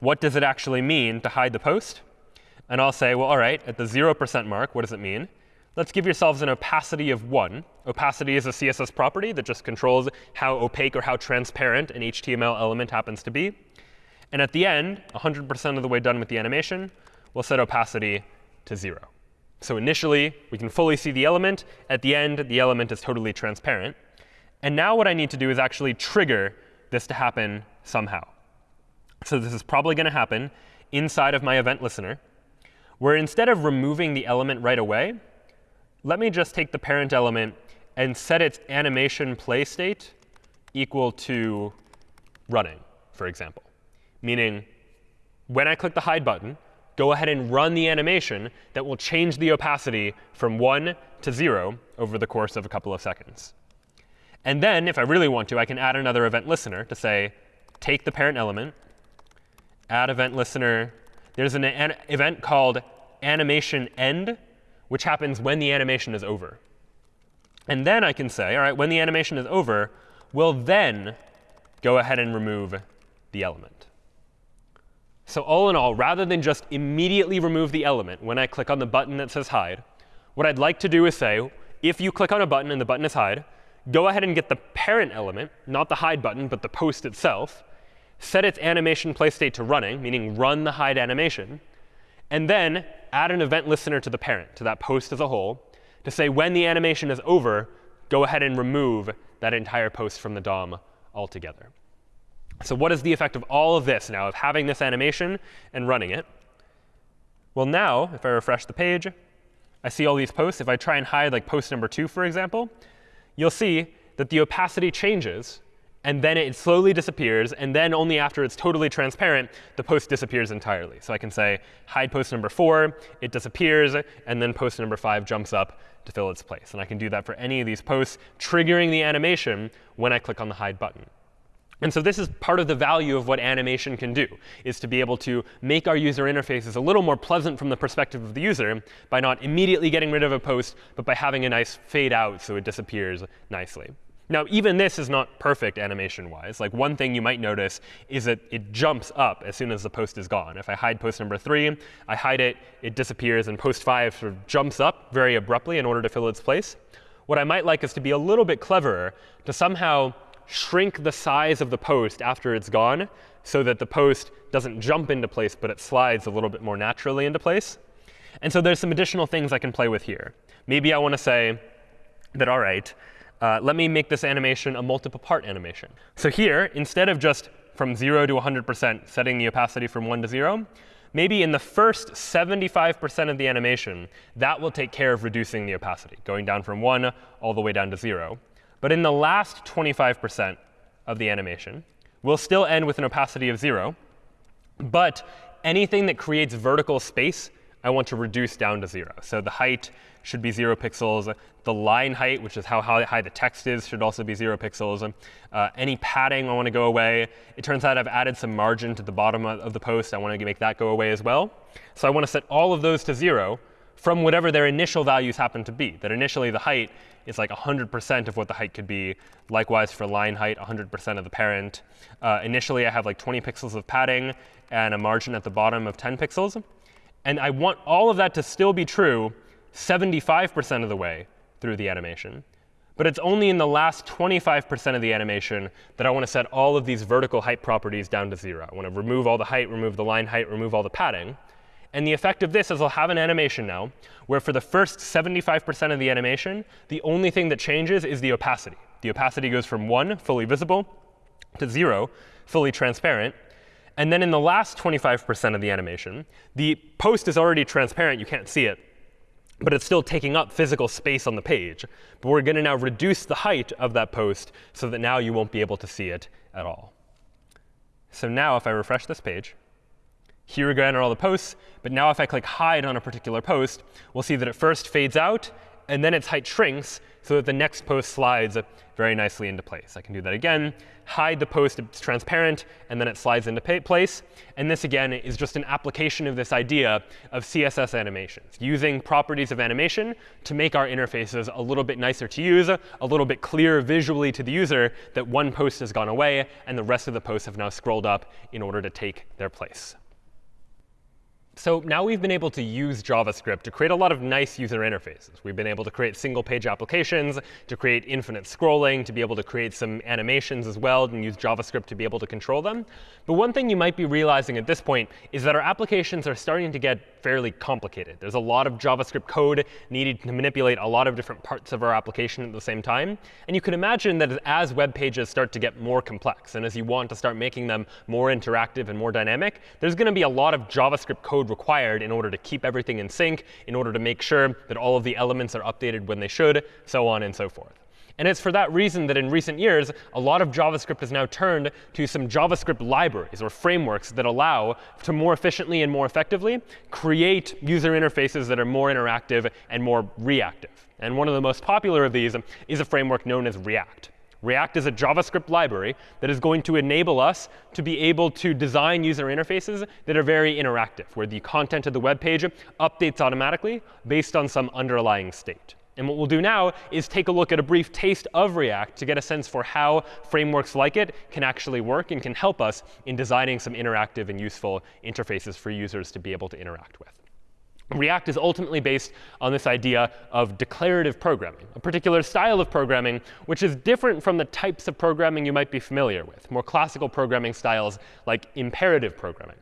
what does it actually mean to hide the post. And I'll say, well, all right, at the 0% mark, what does it mean? Let's give yourselves an opacity of 1. Opacity is a CSS property that just controls how opaque or how transparent an HTML element happens to be. And at the end, 100% of the way done with the animation, we'll set opacity to 0. So initially, we can fully see the element. At the end, the element is totally transparent. And now what I need to do is actually trigger this to happen somehow. So this is probably going to happen inside of my event listener, where instead of removing the element right away, let me just take the parent element and set its animation play state equal to running, for example. Meaning, when I click the hide button, go ahead and run the animation that will change the opacity from 1 to 0 over the course of a couple of seconds. And then, if I really want to, I can add another event listener to say, take the parent element, add event listener. There's an, an event called animation end, which happens when the animation is over. And then I can say, all right, when the animation is over, we'll then go ahead and remove the element. So all in all, rather than just immediately remove the element when I click on the button that says hide, what I'd like to do is say, if you click on a button and the button is hide, go ahead and get the parent element, not the hide button, but the post itself, set its animation play state to running, meaning run the hide animation, and then add an event listener to the parent, to that post as a whole, to say when the animation is over, go ahead and remove that entire post from the DOM altogether. So what is the effect of all of this now, of having this animation and running it? Well, now, if I refresh the page, I see all these posts. If I try and hide like post number 2, for example, you'll see that the opacity changes, and then it slowly disappears. And then only after it's totally transparent, the post disappears entirely. So I can say hide post number 4, it disappears, and then post number 5 jumps up to fill its place. And I can do that for any of these posts, triggering the animation when I click on the hide button. And so this is part of the value of what animation can do, is to be able to make our user interfaces a little more pleasant from the perspective of the user by not immediately getting rid of a post, but by having a nice fade out so it disappears nicely. Now, even this is not perfect animation-wise. Like one thing you might notice is that it jumps up as soon as the post is gone. If I hide post number 3, I hide it, it disappears, and post 5 sort of jumps up very abruptly in order to fill its place. What I might like is to be a little bit cleverer to somehow shrink the size of the post after it's gone so that the post doesn't jump into place, but it slides a little bit more naturally into place. And so there's some additional things I can play with here. Maybe I want to say that, all right, uh, let me make this animation a multiple part animation. So here, instead of just from 0 to 100% setting the opacity from 1 to 0, maybe in the first 75% of the animation, that will take care of reducing the opacity, going down from 1 all the way down to 0. But in the last 25% of the animation, we'll still end with an opacity of 0. But anything that creates vertical space, I want to reduce down to 0. So the height should be 0 pixels. The line height, which is how high the text is, should also be 0 pixels. Uh, any padding I want to go away. It turns out I've added some margin to the bottom of the post. I want to make that go away as well. So I want to set all of those to 0 from whatever their initial values happen to be. That initially the height is like 100% of what the height could be. Likewise for line height, 100% of the parent. Uh, initially I have like 20 pixels of padding and a margin at the bottom of 10 pixels. And I want all of that to still be true 75% of the way through the animation. But it's only in the last 25% of the animation that I want to set all of these vertical height properties down to 0. I want to remove all the height, remove the line height, remove all the padding. And the effect of this is I'll have an animation now where for the first 75% of the animation, the only thing that changes is the opacity. The opacity goes from 1, fully visible, to 0, fully transparent. And then in the last 25% of the animation, the post is already transparent. You can't see it. But it's still taking up physical space on the page. But we're going to now reduce the height of that post so that now you won't be able to see it at all. So now if I refresh this page, here again are all the posts. But now if I click hide on a particular post, we'll see that it first fades out, and then its height shrinks so that the next post slides very nicely into place. I can do that again, hide the post, it's transparent, and then it slides into place. And this, again, is just an application of this idea of CSS animations, using properties of animation to make our interfaces a little bit nicer to use, a little bit clearer visually to the user that one post has gone away, and the rest of the posts have now scrolled up in order to take their place. So now we've been able to use JavaScript to create a lot of nice user interfaces. We've been able to create single page applications, to create infinite scrolling, to be able to create some animations as well, and use JavaScript to be able to control them. But one thing you might be realizing at this point is that our applications are starting to get fairly complicated. There's a lot of JavaScript code needed to manipulate a lot of different parts of our application at the same time. And you can imagine that as web pages start to get more complex, and as you want to start making them more interactive and more dynamic, there's going to be a lot of JavaScript code required in order to keep everything in sync, in order to make sure that all of the elements are updated when they should, so on and so forth. And it's for that reason that in recent years, a lot of JavaScript has now turned to some JavaScript libraries or frameworks that allow to more efficiently and more effectively create user interfaces that are more interactive and more reactive. And one of the most popular of these is a framework known as React. React is a JavaScript library that is going to enable us to be able to design user interfaces that are very interactive, where the content of the web page updates automatically based on some underlying state. And what we'll do now is take a look at a brief taste of React to get a sense for how frameworks like it can actually work and can help us in designing some interactive and useful interfaces for users to be able to interact with. React is ultimately based on this idea of declarative programming, a particular style of programming which is different from the types of programming you might be familiar with, more classical programming styles like imperative programming.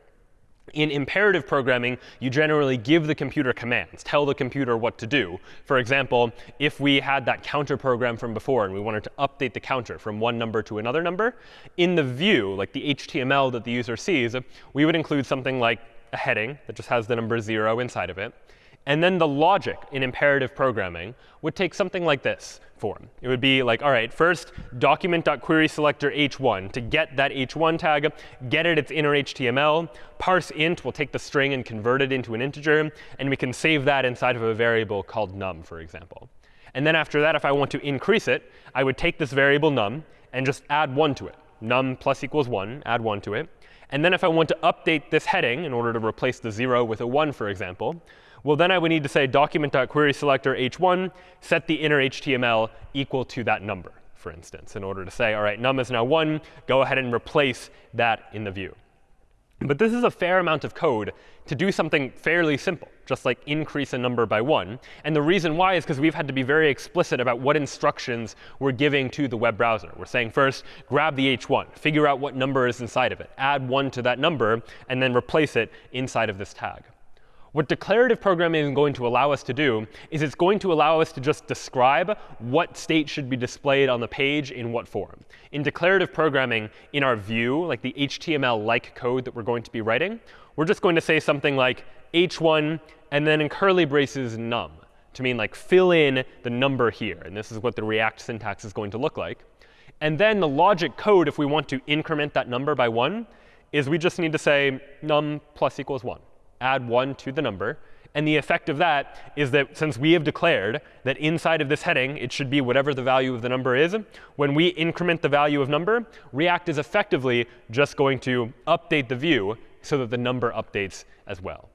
In imperative programming, you generally give the computer commands, tell the computer what to do. For example, if we had that counter program from before and we wanted to update the counter from one number to another number, in the view, like the HTML that the user sees, we would include something like a heading that just has the number 0 inside of it. And then the logic in imperative programming would take something like this form. It would be like, all right, first document.querySelector h1 to get that h1 tag, get it its inner HTML, parse int, we'll take the string and convert it into an integer, and we can save that inside of a variable called num, for example. And then after that, if I want to increase it, I would take this variable num and just add 1 to it. num plus equals 1, add 1 to it. And then if I want to update this heading in order to replace the 0 with a 1, for example, well, then I would need to say document.querySelector h1, set the inner HTML equal to that number, for instance, in order to say, all right, num is now 1. Go ahead and replace that in the view. But this is a fair amount of code to do something fairly simple, just like increase a number by 1. And the reason why is because we've had to be very explicit about what instructions we're giving to the web browser. We're saying first, grab the h1, figure out what number is inside of it, add 1 to that number, and then replace it inside of this tag. What declarative programming is going to allow us to do is it's going to allow us to just describe what state should be displayed on the page in what form. In declarative programming, in our view, like the HTML-like code that we're going to be writing, we're just going to say something like h1 and then in curly braces num to mean like fill in the number here. And this is what the React syntax is going to look like. And then the logic code, if we want to increment that number by 1, is we just need to say num plus equals 1 add 1 to the number. And the effect of that is that since we have declared that inside of this heading, it should be whatever the value of the number is, when we increment the value of number, React is effectively just going to update the view so that the number updates as well.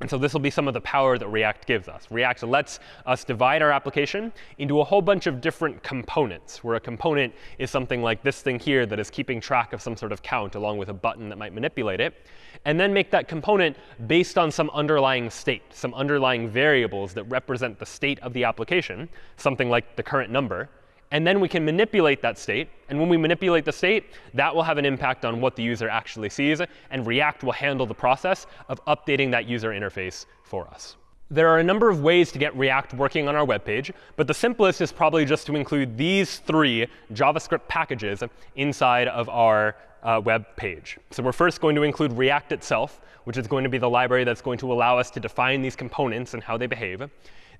And so this will be some of the power that React gives us. React lets us divide our application into a whole bunch of different components, where a component is something like this thing here that is keeping track of some sort of count along with a button that might manipulate it, and then make that component based on some underlying state, some underlying variables that represent the state of the application, something like the current number. And then we can manipulate that state. And when we manipulate the state, that will have an impact on what the user actually sees. And React will handle the process of updating that user interface for us. There are a number of ways to get React working on our web page, but the simplest is probably just to include these three JavaScript packages inside of our uh, web page. So we're first going to include React itself, which is going to be the library that's going to allow us to define these components and how they behave.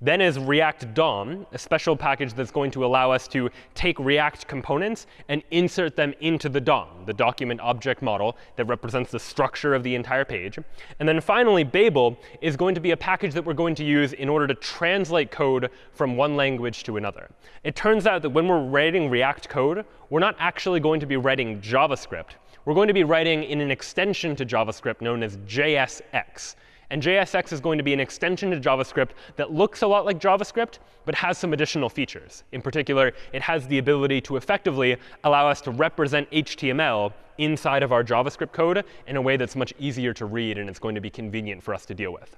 Then is React DOM, a special package that's going to allow us to take React components and insert them into the DOM, the document object model that represents the structure of the entire page. And then finally, Babel is going to be a package that we're going to use in order to translate code from one language to another. It turns out that when we're writing React code, we're not actually going to be writing JavaScript. We're going to be writing in an extension to JavaScript known as JSX. And JSX is going to be an extension to JavaScript that looks a lot like JavaScript, but has some additional features. In particular, it has the ability to effectively allow us to represent HTML inside of our JavaScript code in a way that's much easier to read, and it's going to be convenient for us to deal with.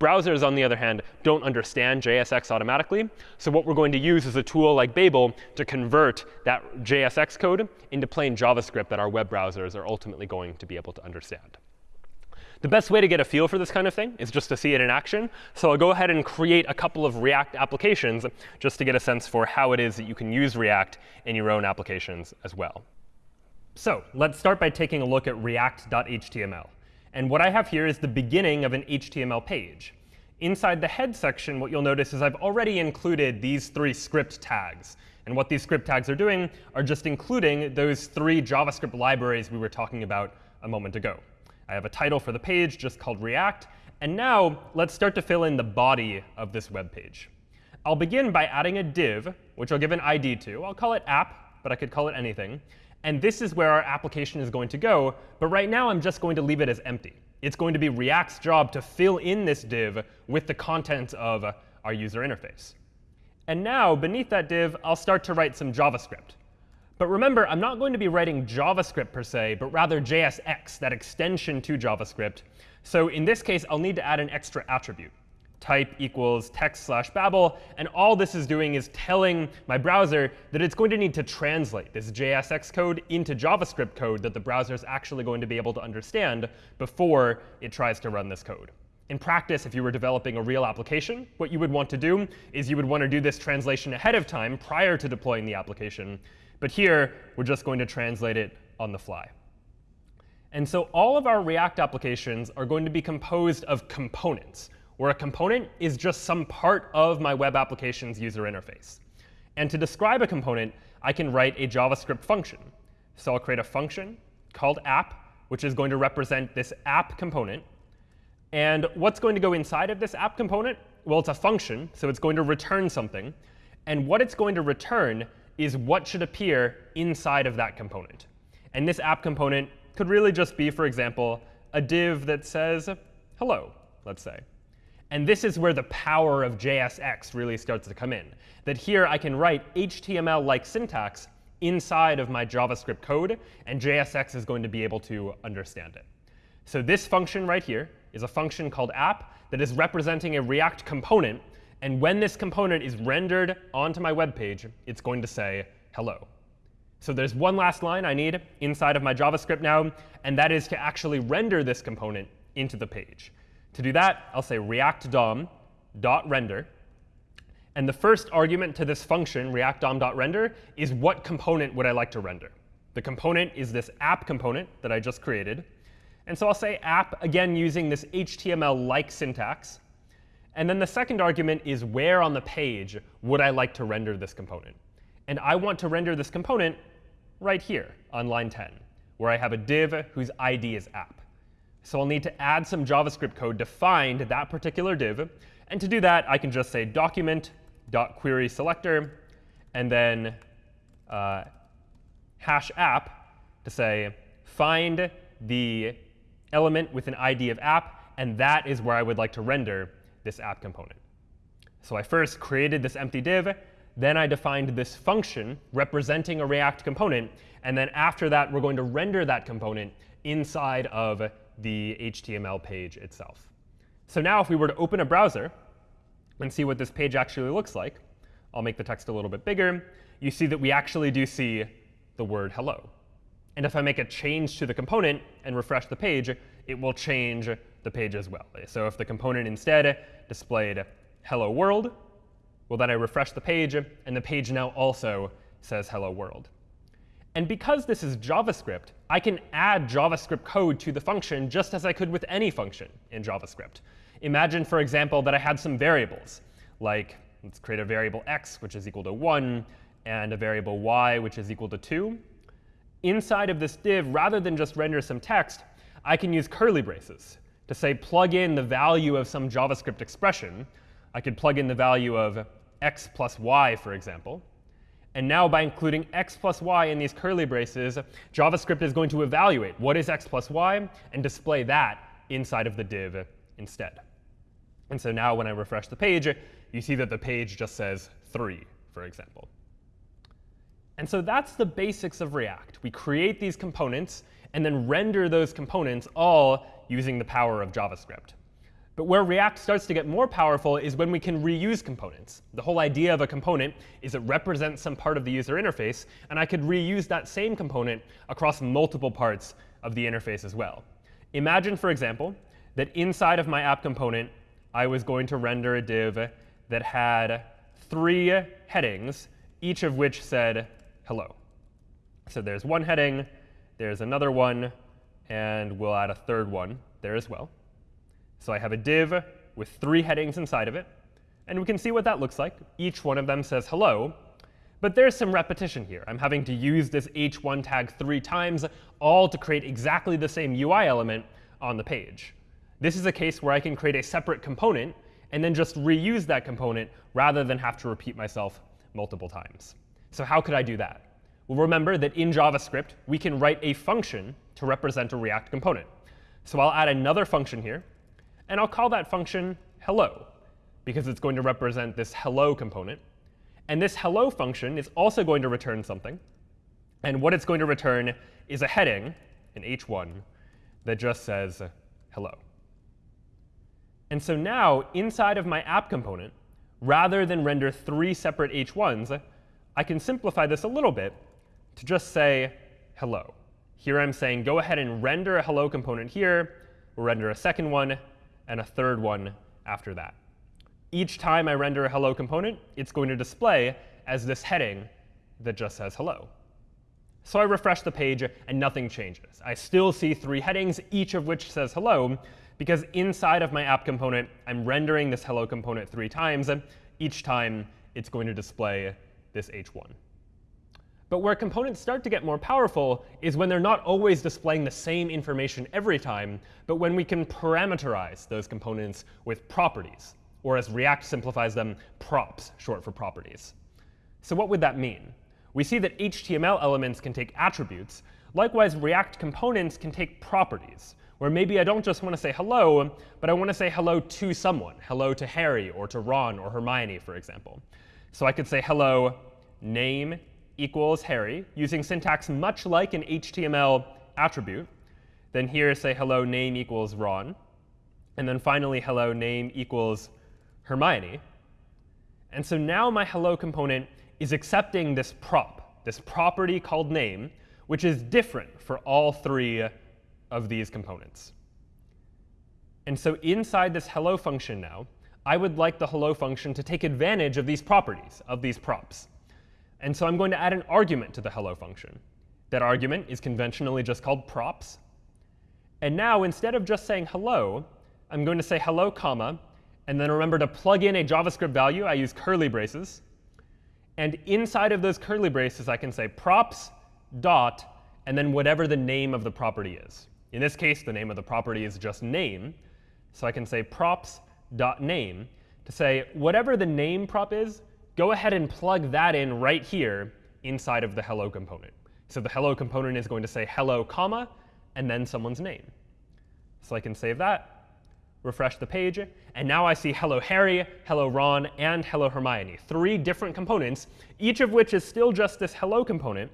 Browsers, on the other hand, don't understand JSX automatically. So what we're going to use is a tool like Babel to convert that JSX code into plain JavaScript that our web browsers are ultimately going to be able to understand. The best way to get a feel for this kind of thing is just to see it in action. So I'll go ahead and create a couple of React applications just to get a sense for how it is that you can use React in your own applications as well. So let's start by taking a look at react.html. And what I have here is the beginning of an HTML page. Inside the head section, what you'll notice is I've already included these three script tags. And what these script tags are doing are just including those three JavaScript libraries we were talking about a moment ago. I have a title for the page just called React. And now let's start to fill in the body of this web page. I'll begin by adding a div, which I'll give an ID to. I'll call it app, but I could call it anything. And this is where our application is going to go. But right now, I'm just going to leave it as empty. It's going to be React's job to fill in this div with the contents of our user interface. And now, beneath that div, I'll start to write some JavaScript. But remember, I'm not going to be writing JavaScript per se, but rather JSX, that extension to JavaScript. So in this case, I'll need to add an extra attribute. Type equals text slash Babel. And all this is doing is telling my browser that it's going to need to translate this JSX code into JavaScript code that the browser is actually going to be able to understand before it tries to run this code. In practice, if you were developing a real application, what you would want to do is you would want to do this translation ahead of time prior to deploying the application. But here, we're just going to translate it on the fly. And so all of our React applications are going to be composed of components, where a component is just some part of my web application's user interface. And to describe a component, I can write a JavaScript function. So I'll create a function called app, which is going to represent this app component. And what's going to go inside of this app component? Well, it's a function, so it's going to return something. And what it's going to return is what should appear inside of that component. And this app component could really just be, for example, a div that says hello, let's say. And this is where the power of JSX really starts to come in. That here I can write HTML-like syntax inside of my JavaScript code, and JSX is going to be able to understand it. So this function right here is a function called app that is representing a React component. And when this component is rendered onto my web page, it's going to say hello. So there's one last line I need inside of my JavaScript now, and that is to actually render this component into the page. To do that, I'll say react DOM dot render. And the first argument to this function, react DOM dot render, is what component would I like to render. The component is this app component that I just created. And so I'll say app, again, using this HTML-like syntax. And then the second argument is where on the page would I like to render this component. And I want to render this component right here on line 10, where I have a div whose ID is app. So I'll need to add some JavaScript code to find that particular div. And to do that, I can just say document.query selector, and then uh, hash app to say find the element with an ID of app, and that is where I would like to render this app component. So I first created this empty div, then I defined this function representing a React component. And then after that, we're going to render that component inside of the HTML page itself. So now if we were to open a browser and see what this page actually looks like, I'll make the text a little bit bigger. You see that we actually do see the word hello. And if I make a change to the component and refresh the page, it will change the page as well. So if the component instead displayed hello world, well, then I refresh the page, and the page now also says hello world. And because this is JavaScript, I can add JavaScript code to the function just as I could with any function in JavaScript. Imagine, for example, that I had some variables, like let's create a variable x, which is equal to 1, and a variable y, which is equal to 2. Inside of this div, rather than just render some text, I can use curly braces to say plug in the value of some JavaScript expression. I could plug in the value of x plus y, for example. And now by including x plus y in these curly braces, JavaScript is going to evaluate what is x plus y and display that inside of the div instead. And so now when I refresh the page, you see that the page just says 3, for example. And so that's the basics of React. We create these components and then render those components all using the power of JavaScript. But where React starts to get more powerful is when we can reuse components. The whole idea of a component is it represents some part of the user interface, and I could reuse that same component across multiple parts of the interface as well. Imagine, for example, that inside of my app component, I was going to render a div that had three headings, each of which said hello. So there's one heading, there's another one, and we'll add a third one there as well. So I have a div with three headings inside of it. And we can see what that looks like. Each one of them says hello. But there's some repetition here. I'm having to use this h1 tag three times, all to create exactly the same UI element on the page. This is a case where I can create a separate component and then just reuse that component rather than have to repeat myself multiple times. So how could I do that? Well, remember that in JavaScript, we can write a function to represent a React component. So I'll add another function here and I'll call that function hello, because it's going to represent this hello component. And this hello function is also going to return something. And what it's going to return is a heading, an h1, that just says hello. And so now, inside of my app component, rather than render three separate h1s, I can simplify this a little bit to just say hello. Here I'm saying go ahead and render a hello component here. We'll render a second one, and a third one after that. Each time I render a hello component, it's going to display as this heading that just says hello. So I refresh the page, and nothing changes. I still see three headings, each of which says hello, because inside of my app component, I'm rendering this hello component three times. Each time, it's going to display this h1. But where components start to get more powerful is when they're not always displaying the same information every time, but when we can parameterize those components with properties, or as React simplifies them, props, short for properties. So what would that mean? We see that HTML elements can take attributes, Likewise, React components can take properties, where maybe I don't just want to say hello, but I want to say hello to someone, hello to Harry or to Ron or Hermione, for example. So I could say hello name equals Harry, using syntax much like an HTML attribute. Then here say hello name equals Ron. And then finally hello name equals Hermione. And so now my hello component is accepting this prop, this property called name, which is different for all three of these components. And so inside this hello function now, I would like the hello function to take advantage of these properties, of these props. And so I'm going to add an argument to the hello function. That argument is conventionally just called props. And now, instead of just saying hello, I'm going to say hello, comma, and then remember to plug in a JavaScript value. I use curly braces. And inside of those curly braces, I can say props dot, and then whatever the name of the property is. In this case, the name of the property is just name. So I can say props dot name to say whatever the name prop is, go ahead and plug that in right here inside of the hello component. So the hello component is going to say hello, comma, and then someone's name. So I can save that, refresh the page, and now I see hello Harry, hello Ron, and hello Hermione. Three different components, each of which is still just this hello component,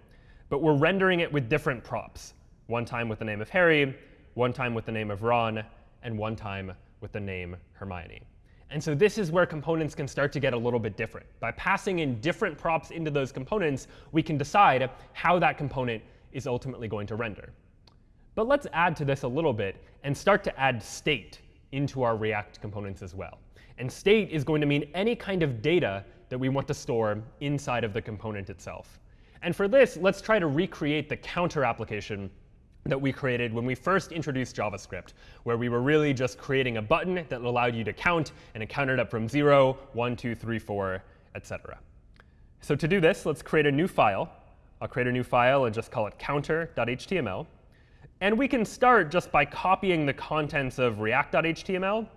but we're rendering it with different props. One time with the name of Harry, one time with the name of Ron, and one time with the name Hermione. And so this is where components can start to get a little bit different. By passing in different props into those components, we can decide how that component is ultimately going to render. But let's add to this a little bit and start to add state into our React components as well. And state is going to mean any kind of data that we want to store inside of the component itself. And for this, let's try to recreate the counter application that we created when we first introduced JavaScript, where we were really just creating a button that allowed you to count, and it counted up from 0, 1, 2, 3, 4, etc. So to do this, let's create a new file. I'll create a new file and just call it counter.html. And we can start just by copying the contents of react.html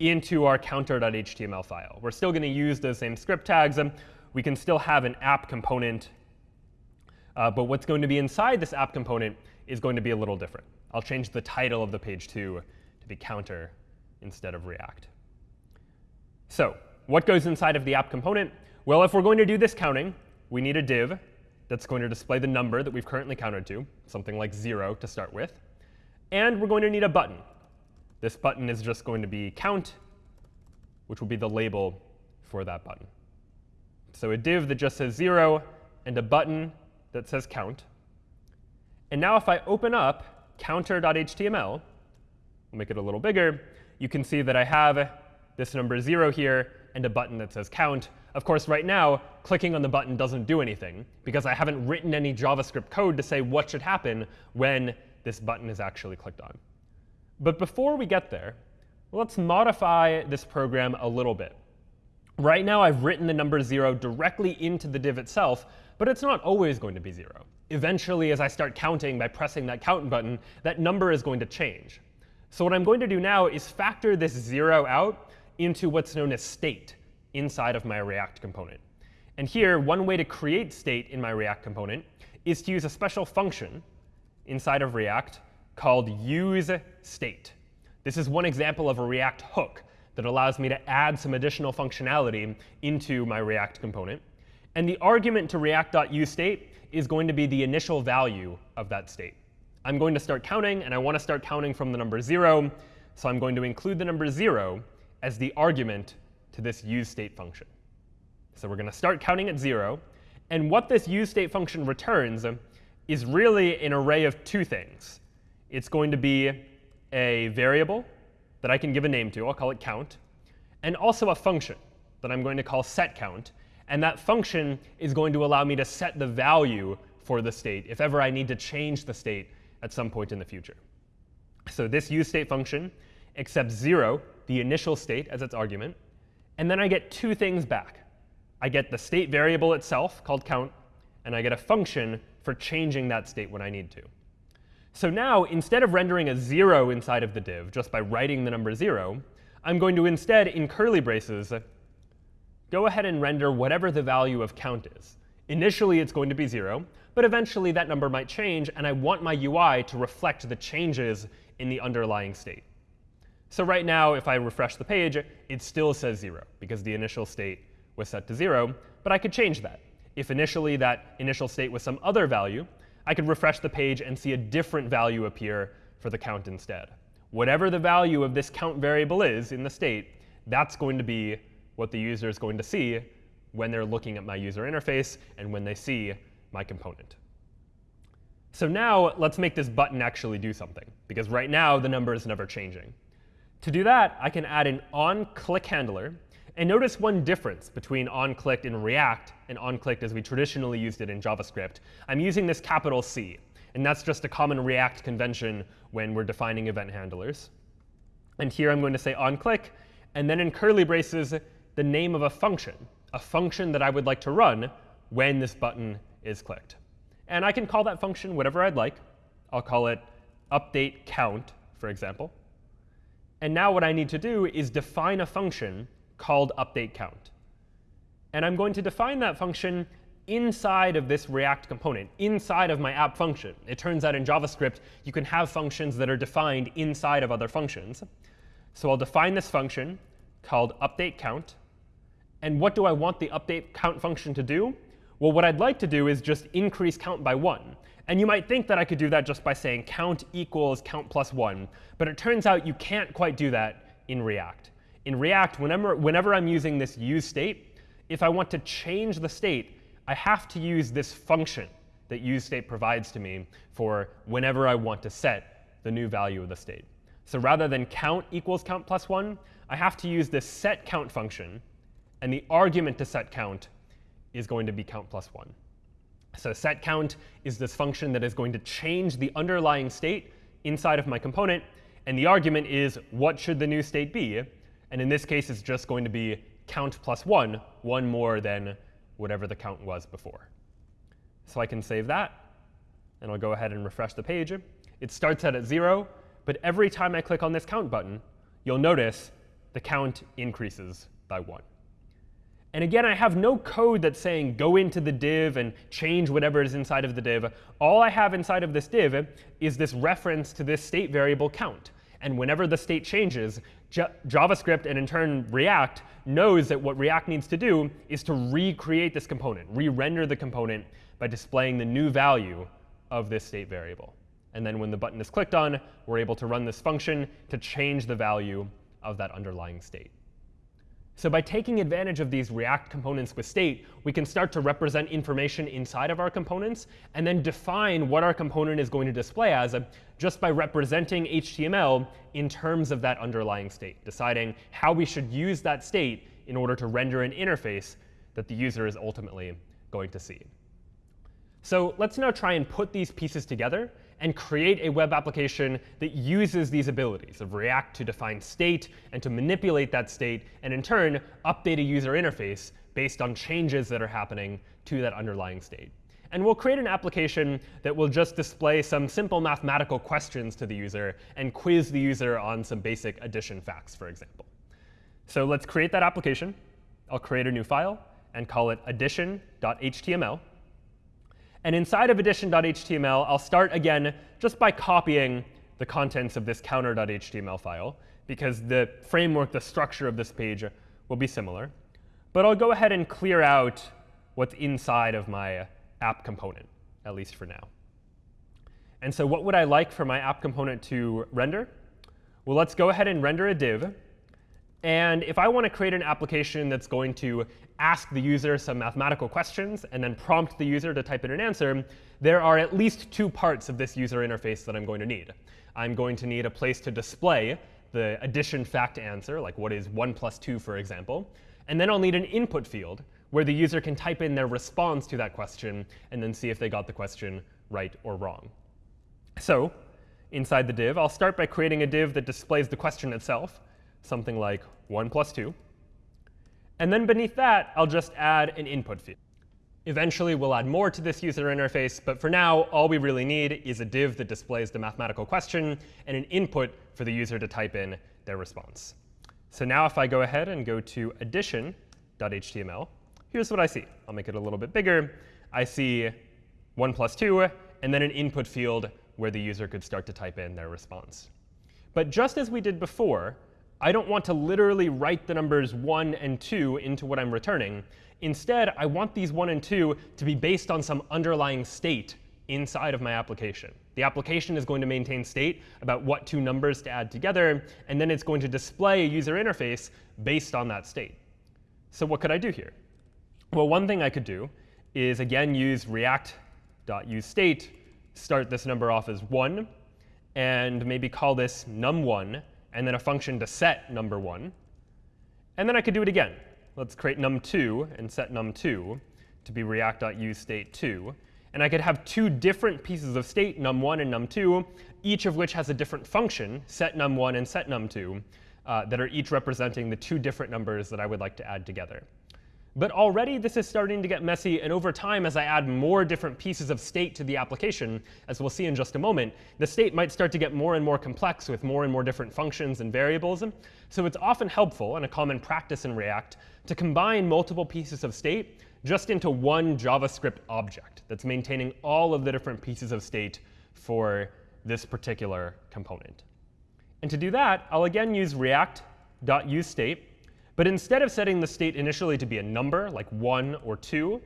into our counter.html file. We're still going to use those same script tags. and we can still have an app component. Uh, but what's going to be inside this app component is going to be a little different. I'll change the title of the page too to be counter instead of React. So what goes inside of the app component? Well, if we're going to do this counting, we need a div that's going to display the number that we've currently counted to, something like 0 to start with. And we're going to need a button. This button is just going to be count, which will be the label for that button. So a div that just says 0 and a button that says count. And now if I open up counter.html, I'll make it a little bigger, you can see that I have this number 0 here and a button that says count. Of course, right now, clicking on the button doesn't do anything, because I haven't written any JavaScript code to say what should happen when this button is actually clicked on. But before we get there, let's modify this program a little bit. Right now, I've written the number 0 directly into the div itself, but it's not always going to be 0 eventually, as I start counting by pressing that count button, that number is going to change. So what I'm going to do now is factor this 0 out into what's known as state inside of my React component. And here, one way to create state in my React component is to use a special function inside of React called useState. This is one example of a React hook that allows me to add some additional functionality into my React component. And the argument to react.useState is going to be the initial value of that state. I'm going to start counting, and I want to start counting from the number 0. So I'm going to include the number 0 as the argument to this useState function. So we're going to start counting at 0. And what this useState function returns is really an array of two things. It's going to be a variable that I can give a name to. I'll call it count. And also a function that I'm going to call setCount. And that function is going to allow me to set the value for the state if ever I need to change the state at some point in the future. So this useState function accepts 0, the initial state, as its argument. And then I get two things back. I get the state variable itself, called count, and I get a function for changing that state when I need to. So now, instead of rendering a 0 inside of the div just by writing the number 0, I'm going to instead, in curly braces, go ahead and render whatever the value of count is. Initially, it's going to be 0, but eventually that number might change, and I want my UI to reflect the changes in the underlying state. So right now, if I refresh the page, it still says 0, because the initial state was set to 0. But I could change that. If initially that initial state was some other value, I could refresh the page and see a different value appear for the count instead. Whatever the value of this count variable is in the state, that's going to be what the user is going to see when they're looking at my user interface and when they see my component. So now let's make this button actually do something, because right now the number is never changing. To do that, I can add an onClick handler. And notice one difference between onClicked in React and onClicked as we traditionally used it in JavaScript. I'm using this capital C. And that's just a common React convention when we're defining event handlers. And here I'm going to say onClick, and then in curly braces, the name of a function, a function that I would like to run when this button is clicked. And I can call that function whatever I'd like. I'll call it update count, for example. And now what I need to do is define a function called update count. And I'm going to define that function inside of this React component, inside of my app function. It turns out in JavaScript, you can have functions that are defined inside of other functions. So I'll define this function called update count. And what do I want the update count function to do? Well, what I'd like to do is just increase count by 1. And you might think that I could do that just by saying count equals count plus 1. But it turns out you can't quite do that in React. In React, whenever, whenever I'm using this use state, if I want to change the state, I have to use this function that use state provides to me for whenever I want to set the new value of the state. So rather than count equals count plus 1, I have to use this set count function. And the argument to set count is going to be count plus 1. So set count is this function that is going to change the underlying state inside of my component. And the argument is, what should the new state be? And in this case, it's just going to be count plus 1, one more than whatever the count was before. So I can save that. And I'll go ahead and refresh the page. It starts out at 0. But every time I click on this count button, you'll notice the count increases by 1. And again, I have no code that's saying go into the div and change whatever is inside of the div. All I have inside of this div is this reference to this state variable count. And whenever the state changes, J JavaScript and in turn React knows that what React needs to do is to recreate this component, re-render the component by displaying the new value of this state variable. And then when the button is clicked on, we're able to run this function to change the value of that underlying state. So by taking advantage of these React components with state, we can start to represent information inside of our components and then define what our component is going to display as uh, just by representing HTML in terms of that underlying state, deciding how we should use that state in order to render an interface that the user is ultimately going to see. So let's now try and put these pieces together and create a web application that uses these abilities of React to define state and to manipulate that state, and in turn, update a user interface based on changes that are happening to that underlying state. And we'll create an application that will just display some simple mathematical questions to the user and quiz the user on some basic addition facts, for example. So let's create that application. I'll create a new file and call it addition.html. And inside of addition.html, I'll start again just by copying the contents of this counter.html file, because the framework, the structure of this page will be similar. But I'll go ahead and clear out what's inside of my app component, at least for now. And so what would I like for my app component to render? Well, let's go ahead and render a div. And if I want to create an application that's going to ask the user some mathematical questions and then prompt the user to type in an answer, there are at least two parts of this user interface that I'm going to need. I'm going to need a place to display the addition fact answer, like what is 1 plus 2, for example. And then I'll need an input field where the user can type in their response to that question and then see if they got the question right or wrong. So inside the div, I'll start by creating a div that displays the question itself something like 1 plus 2. And then beneath that, I'll just add an input field. Eventually, we'll add more to this user interface. But for now, all we really need is a div that displays the mathematical question and an input for the user to type in their response. So now if I go ahead and go to addition.html, here's what I see. I'll make it a little bit bigger. I see 1 plus 2, and then an input field where the user could start to type in their response. But just as we did before, I don't want to literally write the numbers 1 and 2 into what I'm returning. Instead, I want these 1 and 2 to be based on some underlying state inside of my application. The application is going to maintain state about what two numbers to add together, and then it's going to display a user interface based on that state. So what could I do here? Well, one thing I could do is, again, use react.useState, start this number off as 1, and maybe call this num1, and then a function to set number 1. And then I could do it again. Let's create num2 and set num2 to be react.useState2. And I could have two different pieces of state, num1 and num2, each of which has a different function, set num1 and set num2, uh, that are each representing the two different numbers that I would like to add together. But already this is starting to get messy, and over time, as I add more different pieces of state to the application, as we'll see in just a moment, the state might start to get more and more complex with more and more different functions and variables. So it's often helpful, and a common practice in React, to combine multiple pieces of state just into one JavaScript object that's maintaining all of the different pieces of state for this particular component. And to do that, I'll again use react.useState but instead of setting the state initially to be a number, like 1 or 2,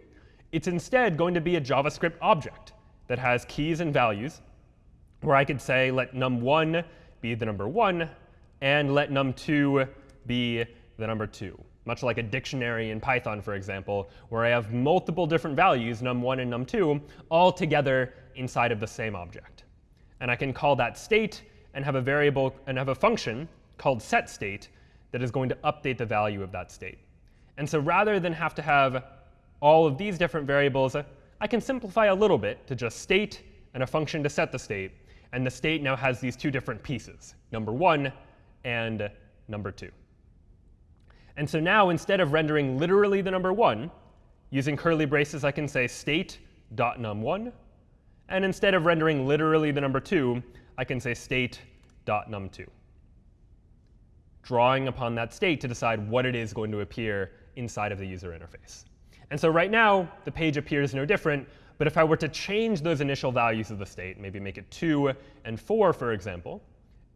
it's instead going to be a JavaScript object that has keys and values, where I could say let num1 be the number 1, and let num2 be the number 2. Much like a dictionary in Python, for example, where I have multiple different values, num1 and num2, all together inside of the same object. And I can call that state and have a variable and have a function called setState that is going to update the value of that state. And so rather than have to have all of these different variables, uh, I can simplify a little bit to just state and a function to set the state. And the state now has these two different pieces, number 1 and number 2. And so now, instead of rendering literally the number 1, using curly braces, I can say state.num1. And instead of rendering literally the number 2, I can say state.num2 drawing upon that state to decide what it is going to appear inside of the user interface. And so right now, the page appears no different. But if I were to change those initial values of the state, maybe make it 2 and 4, for example,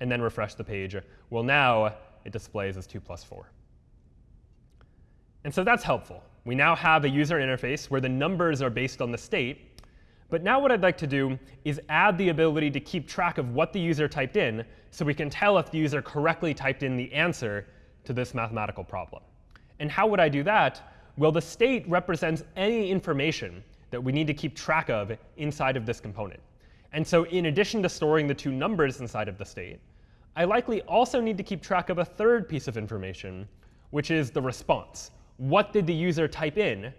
and then refresh the page, well, now it displays as 2 plus 4. And so that's helpful. We now have a user interface where the numbers are based on the state, but now what I'd like to do is add the ability to keep track of what the user typed in so we can tell if the user correctly typed in the answer to this mathematical problem. And how would I do that? Well, the state represents any information that we need to keep track of inside of this component. And so in addition to storing the two numbers inside of the state, I likely also need to keep track of a third piece of information, which is the response. What did the user type in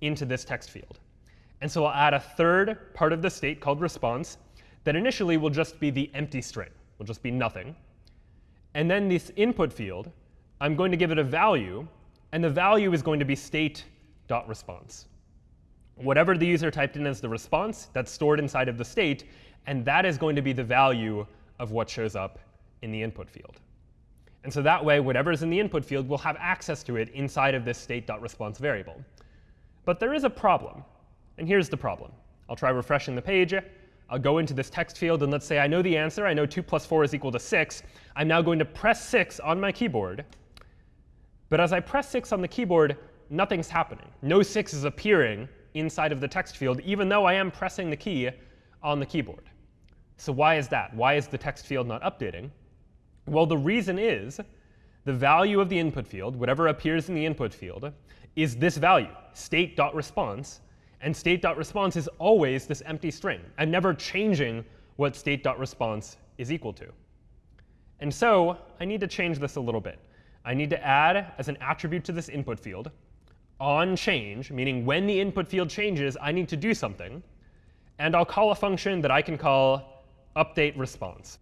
into this text field? And so I'll add a third part of the state called response that initially will just be the empty string, will just be nothing. And then this input field, I'm going to give it a value. And the value is going to be state.response. Whatever the user typed in as the response, that's stored inside of the state. And that is going to be the value of what shows up in the input field. And so that way, whatever is in the input field will have access to it inside of this state.response variable. But there is a problem. And here's the problem. I'll try refreshing the page. I'll go into this text field, and let's say I know the answer. I know 2 plus 4 is equal to 6. I'm now going to press 6 on my keyboard. But as I press 6 on the keyboard, nothing's happening. No 6 is appearing inside of the text field, even though I am pressing the key on the keyboard. So why is that? Why is the text field not updating? Well, the reason is the value of the input field, whatever appears in the input field, is this value, state.response, and state.response is always this empty string. I'm never changing what state.response is equal to. And so I need to change this a little bit. I need to add as an attribute to this input field on change, meaning when the input field changes, I need to do something. And I'll call a function that I can call update response.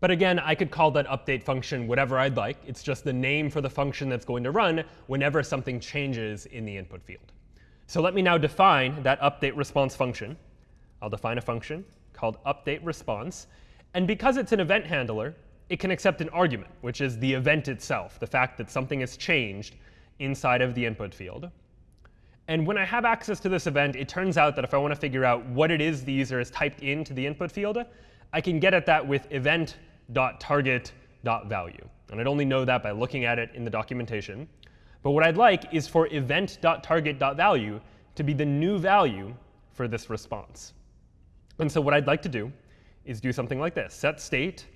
But again, I could call that update function whatever I'd like. It's just the name for the function that's going to run whenever something changes in the input field. So let me now define that update response function. I'll define a function called update response. And because it's an event handler, it can accept an argument, which is the event itself, the fact that something has changed inside of the input field. And when I have access to this event, it turns out that if I want to figure out what it is the user has typed into the input field, I can get at that with event.target.value. And I'd only know that by looking at it in the documentation. But what I'd like is for event.target.value to be the new value for this response. And so what I'd like to do is do something like this. Set state.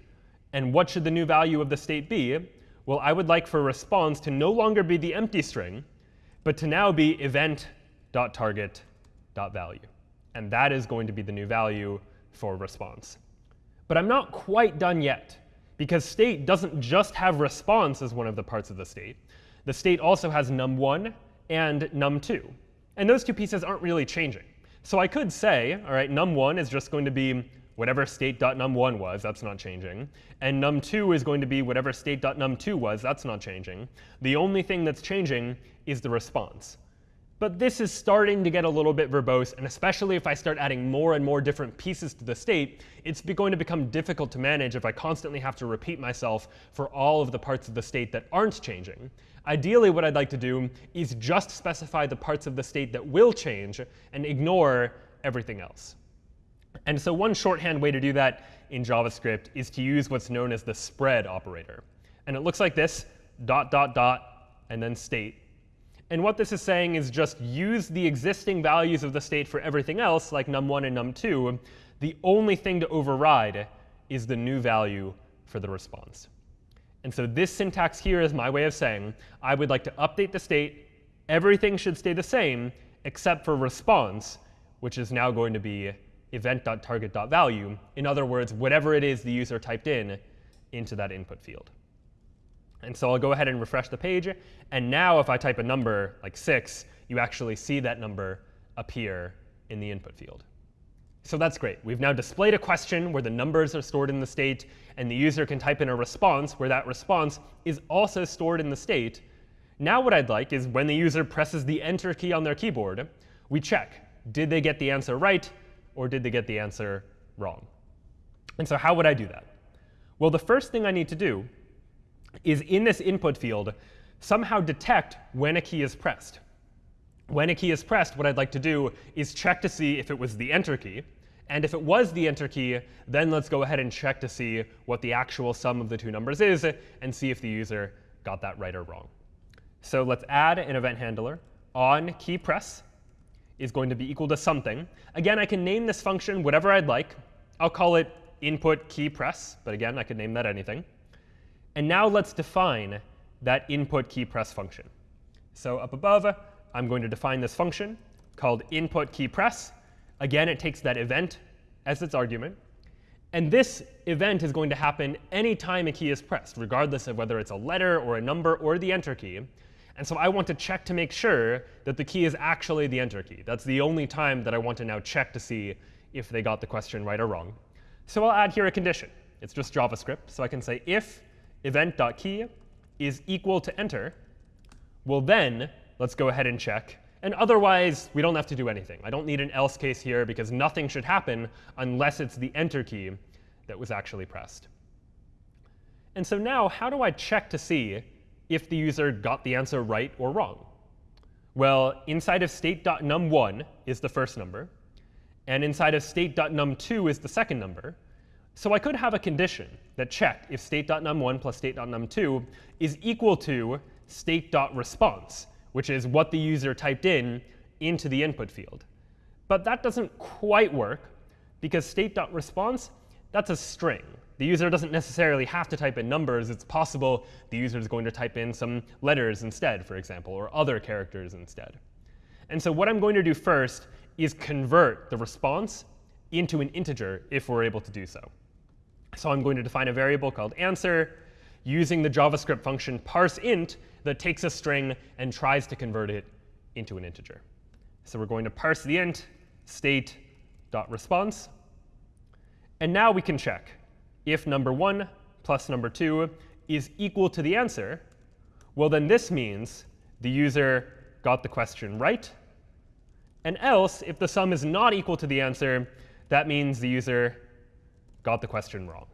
And what should the new value of the state be? Well, I would like for response to no longer be the empty string, but to now be event.target.value. And that is going to be the new value for response. But I'm not quite done yet, because state doesn't just have response as one of the parts of the state. The state also has num1 and num2. And those two pieces aren't really changing. So I could say, all right, num1 is just going to be whatever state.num1 was, that's not changing. And num2 is going to be whatever state.num2 was, that's not changing. The only thing that's changing is the response. But this is starting to get a little bit verbose, and especially if I start adding more and more different pieces to the state, it's going to become difficult to manage if I constantly have to repeat myself for all of the parts of the state that aren't changing. Ideally, what I'd like to do is just specify the parts of the state that will change and ignore everything else. And so one shorthand way to do that in JavaScript is to use what's known as the spread operator. And it looks like this, dot, dot, dot, and then state. And what this is saying is just use the existing values of the state for everything else, like num1 and num2. The only thing to override is the new value for the response. And so this syntax here is my way of saying I would like to update the state. Everything should stay the same except for response, which is now going to be event.target.value. In other words, whatever it is the user typed in into that input field. And so I'll go ahead and refresh the page. And now if I type a number like 6, you actually see that number appear in the input field. So that's great. We've now displayed a question where the numbers are stored in the state, and the user can type in a response where that response is also stored in the state. Now what I'd like is when the user presses the Enter key on their keyboard, we check, did they get the answer right, or did they get the answer wrong? And so how would I do that? Well, the first thing I need to do is in this input field somehow detect when a key is pressed. When a key is pressed, what I'd like to do is check to see if it was the Enter key. And if it was the Enter key, then let's go ahead and check to see what the actual sum of the two numbers is and see if the user got that right or wrong. So let's add an event handler on key press is going to be equal to something. Again, I can name this function whatever I'd like. I'll call it input key press. But again, I could name that anything. And now let's define that input key press function. So up above, I'm going to define this function called input key press. Again, it takes that event as its argument. And this event is going to happen anytime a key is pressed, regardless of whether it's a letter or a number or the enter key. And so I want to check to make sure that the key is actually the enter key. That's the only time that I want to now check to see if they got the question right or wrong. So I'll add here a condition. It's just JavaScript. So I can say if event.key is equal to enter, well then, let's go ahead and check. And otherwise, we don't have to do anything. I don't need an else case here because nothing should happen unless it's the enter key that was actually pressed. And so now, how do I check to see if the user got the answer right or wrong? Well, inside of state.num1 is the first number. And inside of state.num2 is the second number. So I could have a condition that checked if state.num1 plus state.num2 is equal to state.response, which is what the user typed in into the input field. But that doesn't quite work, because state.response, that's a string. The user doesn't necessarily have to type in numbers. It's possible the user is going to type in some letters instead, for example, or other characters instead. And so what I'm going to do first is convert the response into an integer if we're able to do so. So I'm going to define a variable called answer using the JavaScript function parseInt that takes a string and tries to convert it into an integer. So we're going to parse the int state.response. And now we can check if number 1 plus number 2 is equal to the answer, well, then this means the user got the question right. And else, if the sum is not equal to the answer, that means the user got the question wrong.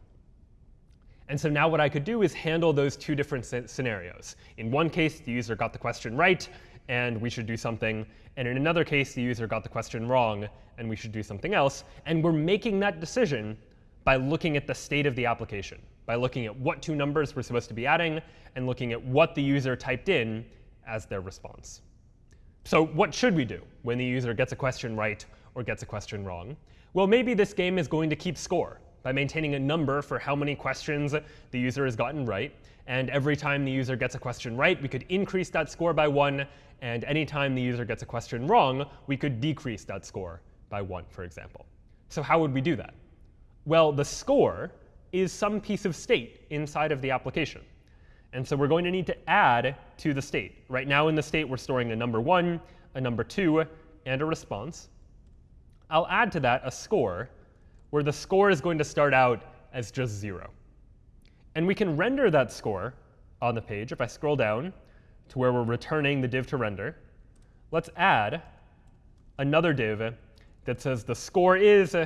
And so now what I could do is handle those two different scenarios. In one case, the user got the question right, and we should do something. And in another case, the user got the question wrong, and we should do something else. And we're making that decision by looking at the state of the application, by looking at what two numbers we're supposed to be adding, and looking at what the user typed in as their response. So what should we do when the user gets a question right or gets a question wrong? Well, maybe this game is going to keep score by maintaining a number for how many questions the user has gotten right. And every time the user gets a question right, we could increase that score by 1. And anytime the user gets a question wrong, we could decrease that score by 1, for example. So how would we do that? Well, the score is some piece of state inside of the application. And so we're going to need to add to the state. Right now in the state, we're storing a number 1, a number 2, and a response. I'll add to that a score, where the score is going to start out as just 0. And we can render that score on the page. If I scroll down to where we're returning the div to render, let's add another div that says the score is,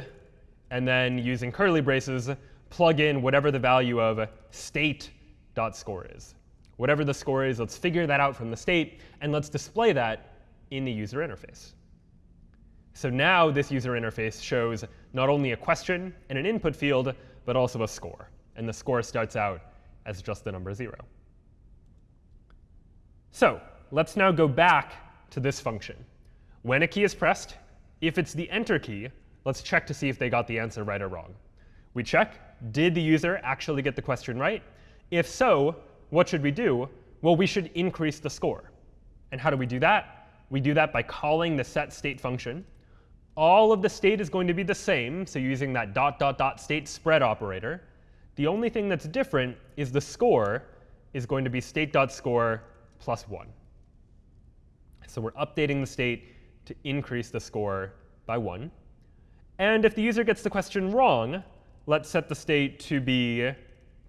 and then using curly braces, plug in whatever the value of state.score is. Whatever the score is, let's figure that out from the state, and let's display that in the user interface. So now this user interface shows not only a question and an input field, but also a score. And the score starts out as just the number 0. So let's now go back to this function. When a key is pressed, if it's the enter key, let's check to see if they got the answer right or wrong. We check, did the user actually get the question right? If so, what should we do? Well, we should increase the score. And how do we do that? We do that by calling the set state function all of the state is going to be the same, so using that dot dot dot state spread operator. The only thing that's different is the score is going to be state.score plus 1. So we're updating the state to increase the score by 1. And if the user gets the question wrong, let's set the state to be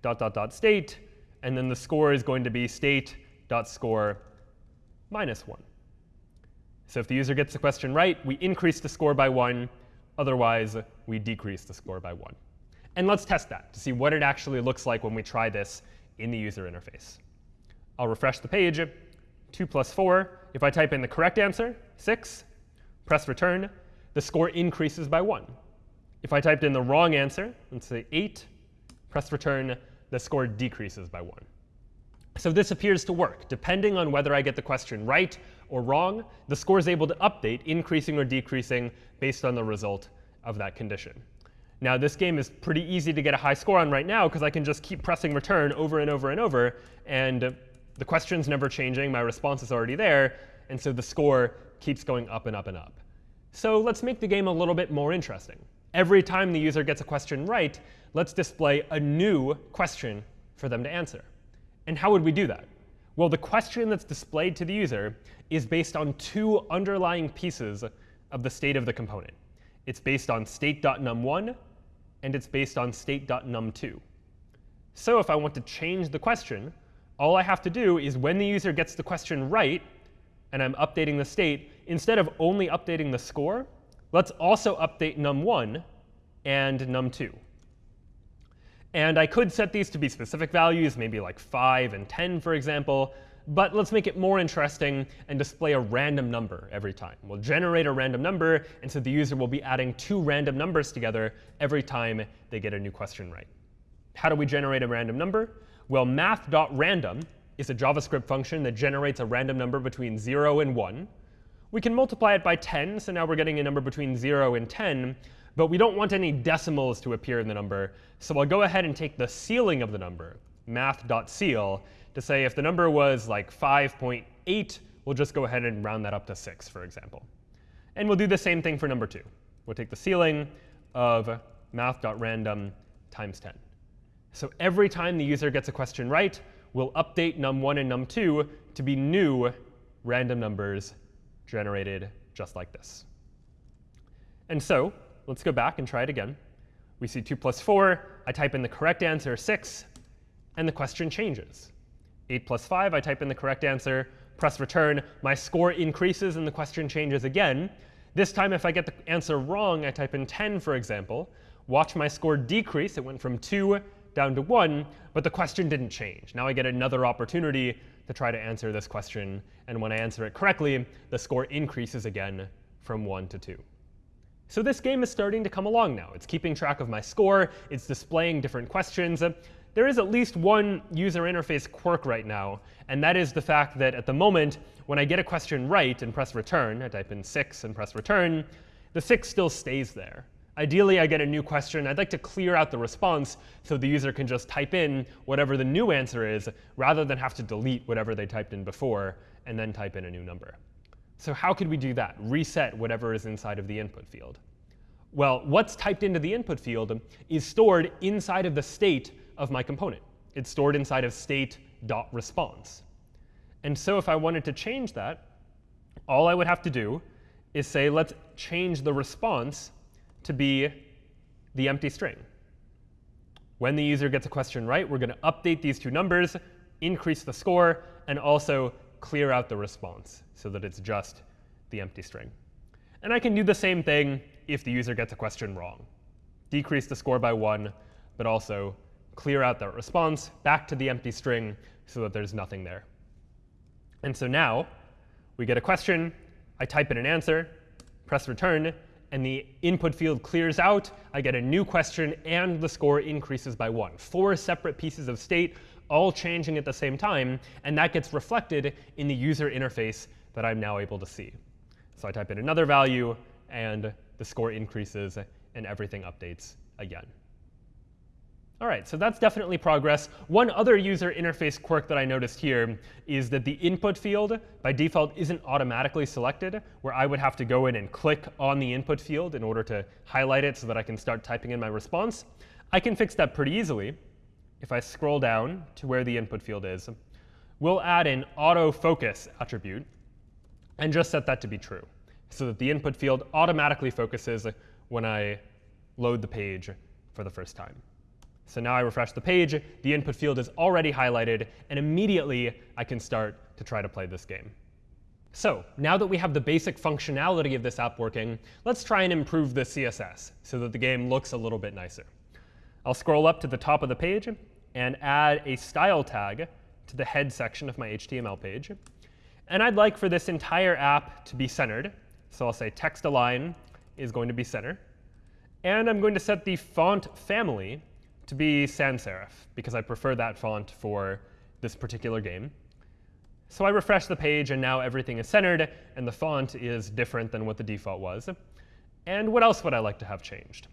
dot dot dot state, and then the score is going to be state.score minus 1. So if the user gets the question right, we increase the score by 1. Otherwise, we decrease the score by 1. And let's test that to see what it actually looks like when we try this in the user interface. I'll refresh the page. 2 plus 4. If I type in the correct answer, 6, press return, the score increases by 1. If I typed in the wrong answer, let's say 8, press return, the score decreases by 1. So this appears to work. Depending on whether I get the question right or wrong, the score is able to update, increasing or decreasing based on the result of that condition. Now, this game is pretty easy to get a high score on right now because I can just keep pressing return over and over and over. And the question's never changing. My response is already there. And so the score keeps going up and up and up. So let's make the game a little bit more interesting. Every time the user gets a question right, let's display a new question for them to answer. And how would we do that? Well, the question that's displayed to the user is based on two underlying pieces of the state of the component. It's based on state.num1, and it's based on state.num2. So if I want to change the question, all I have to do is when the user gets the question right, and I'm updating the state, instead of only updating the score, let's also update num1 and num2. And I could set these to be specific values, maybe like 5 and 10, for example. But let's make it more interesting and display a random number every time. We'll generate a random number, and so the user will be adding two random numbers together every time they get a new question right. How do we generate a random number? Well, math.random is a JavaScript function that generates a random number between 0 and 1. We can multiply it by 10, so now we're getting a number between 0 and 10. But we don't want any decimals to appear in the number. So I'll go ahead and take the ceiling of the number, math.ceil, to say if the number was like 5.8, we'll just go ahead and round that up to 6, for example. And we'll do the same thing for number 2. We'll take the ceiling of math.random times 10. So every time the user gets a question right, we'll update num1 and num2 to be new random numbers generated just like this. And so Let's go back and try it again. We see 2 plus 4. I type in the correct answer, 6, and the question changes. 8 plus 5, I type in the correct answer, press return. My score increases, and the question changes again. This time, if I get the answer wrong, I type in 10, for example. Watch my score decrease. It went from 2 down to 1, but the question didn't change. Now I get another opportunity to try to answer this question. And when I answer it correctly, the score increases again from 1 to 2. So this game is starting to come along now. It's keeping track of my score. It's displaying different questions. Uh, there is at least one user interface quirk right now, and that is the fact that at the moment, when I get a question right and press return, I type in 6 and press return, the 6 still stays there. Ideally, I get a new question. I'd like to clear out the response so the user can just type in whatever the new answer is, rather than have to delete whatever they typed in before and then type in a new number. So how could we do that? Reset whatever is inside of the input field. Well, what's typed into the input field is stored inside of the state of my component. It's stored inside of state.response. And so if I wanted to change that, all I would have to do is say, let's change the response to be the empty string. When the user gets a question right, we're going to update these two numbers, increase the score, and also clear out the response so that it's just the empty string. And I can do the same thing if the user gets a question wrong. Decrease the score by 1, but also clear out that response back to the empty string so that there's nothing there. And so now we get a question. I type in an answer, press return, and the input field clears out, I get a new question, and the score increases by 1. Four separate pieces of state all changing at the same time, and that gets reflected in the user interface that I'm now able to see. So I type in another value, and the score increases, and everything updates again. All right, so that's definitely progress. One other user interface quirk that I noticed here is that the input field, by default, isn't automatically selected, where I would have to go in and click on the input field in order to highlight it so that I can start typing in my response. I can fix that pretty easily. If I scroll down to where the input field is, we'll add an autofocus attribute and just set that to be true, so that the input field automatically focuses when I load the page for the first time. So now I refresh the page, the input field is already highlighted, and immediately I can start to try to play this game. So now that we have the basic functionality of this app working, let's try and improve the CSS so that the game looks a little bit nicer. I'll scroll up to the top of the page and add a style tag to the head section of my HTML page. And I'd like for this entire app to be centered. So I'll say text align is going to be center. And I'm going to set the font family to be sans serif, because I prefer that font for this particular game. So I refresh the page, and now everything is centered, and the font is different than what the default was. And what else would I like to have changed?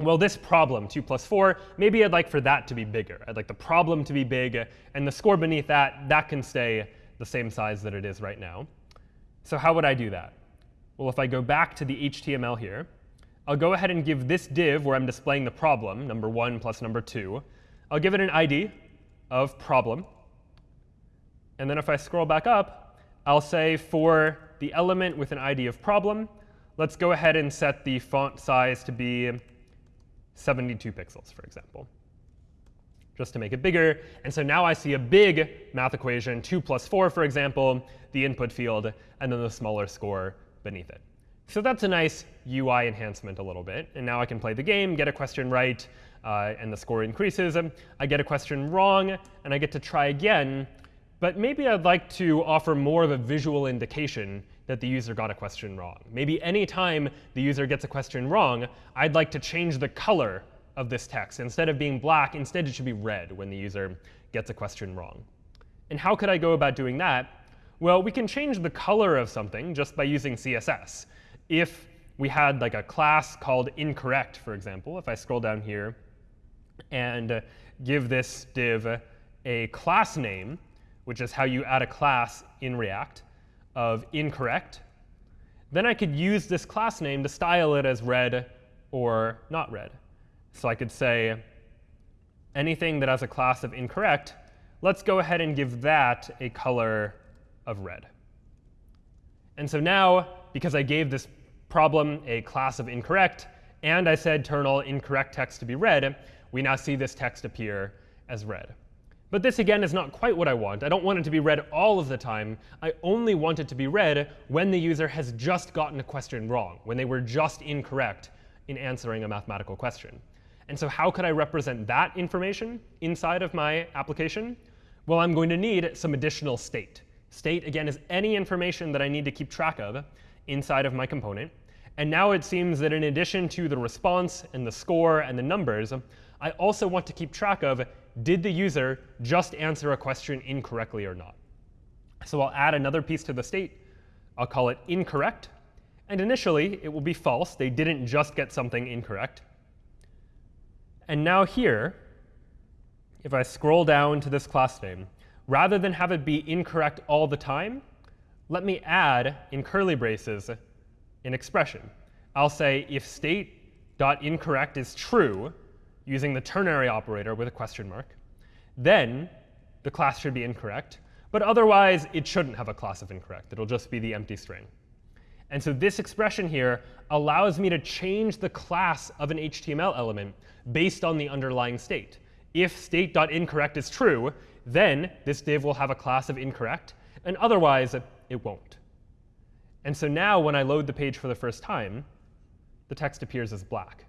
Well, this problem, 2 plus 4, maybe I'd like for that to be bigger. I'd like the problem to be big, and the score beneath that, that can stay the same size that it is right now. So how would I do that? Well, if I go back to the HTML here, I'll go ahead and give this div where I'm displaying the problem, number 1 plus number 2, I'll give it an ID of problem. And then if I scroll back up, I'll say for the element with an ID of problem, let's go ahead and set the font size to be 72 pixels, for example, just to make it bigger. And so now I see a big math equation, 2 plus 4, for example, the input field, and then the smaller score beneath it. So that's a nice UI enhancement a little bit. And now I can play the game, get a question right, uh, and the score increases. I get a question wrong, and I get to try again. But maybe I'd like to offer more of a visual indication that the user got a question wrong. Maybe any time the user gets a question wrong, I'd like to change the color of this text. Instead of being black, instead it should be red when the user gets a question wrong. And how could I go about doing that? Well, we can change the color of something just by using CSS if we had like a class called incorrect, for example, if I scroll down here and give this div a class name, which is how you add a class in React, of incorrect, then I could use this class name to style it as red or not red. So I could say anything that has a class of incorrect, let's go ahead and give that a color of red. And so now, because I gave this problem a class of incorrect, and I said turn all incorrect text to be red, we now see this text appear as red. But this, again, is not quite what I want. I don't want it to be red all of the time. I only want it to be red when the user has just gotten a question wrong, when they were just incorrect in answering a mathematical question. And so how could I represent that information inside of my application? Well, I'm going to need some additional state. State, again, is any information that I need to keep track of inside of my component. And now it seems that in addition to the response and the score and the numbers, I also want to keep track of did the user just answer a question incorrectly or not. So I'll add another piece to the state. I'll call it incorrect. And initially, it will be false. They didn't just get something incorrect. And now here, if I scroll down to this class name, rather than have it be incorrect all the time, let me add, in curly braces, an expression. I'll say if state.incorrect is true, using the ternary operator with a question mark, then the class should be incorrect. But otherwise, it shouldn't have a class of incorrect. It'll just be the empty string. And so this expression here allows me to change the class of an HTML element based on the underlying state. If state.incorrect is true, then this div will have a class of incorrect, and otherwise it won't. And so now when I load the page for the first time, the text appears as black.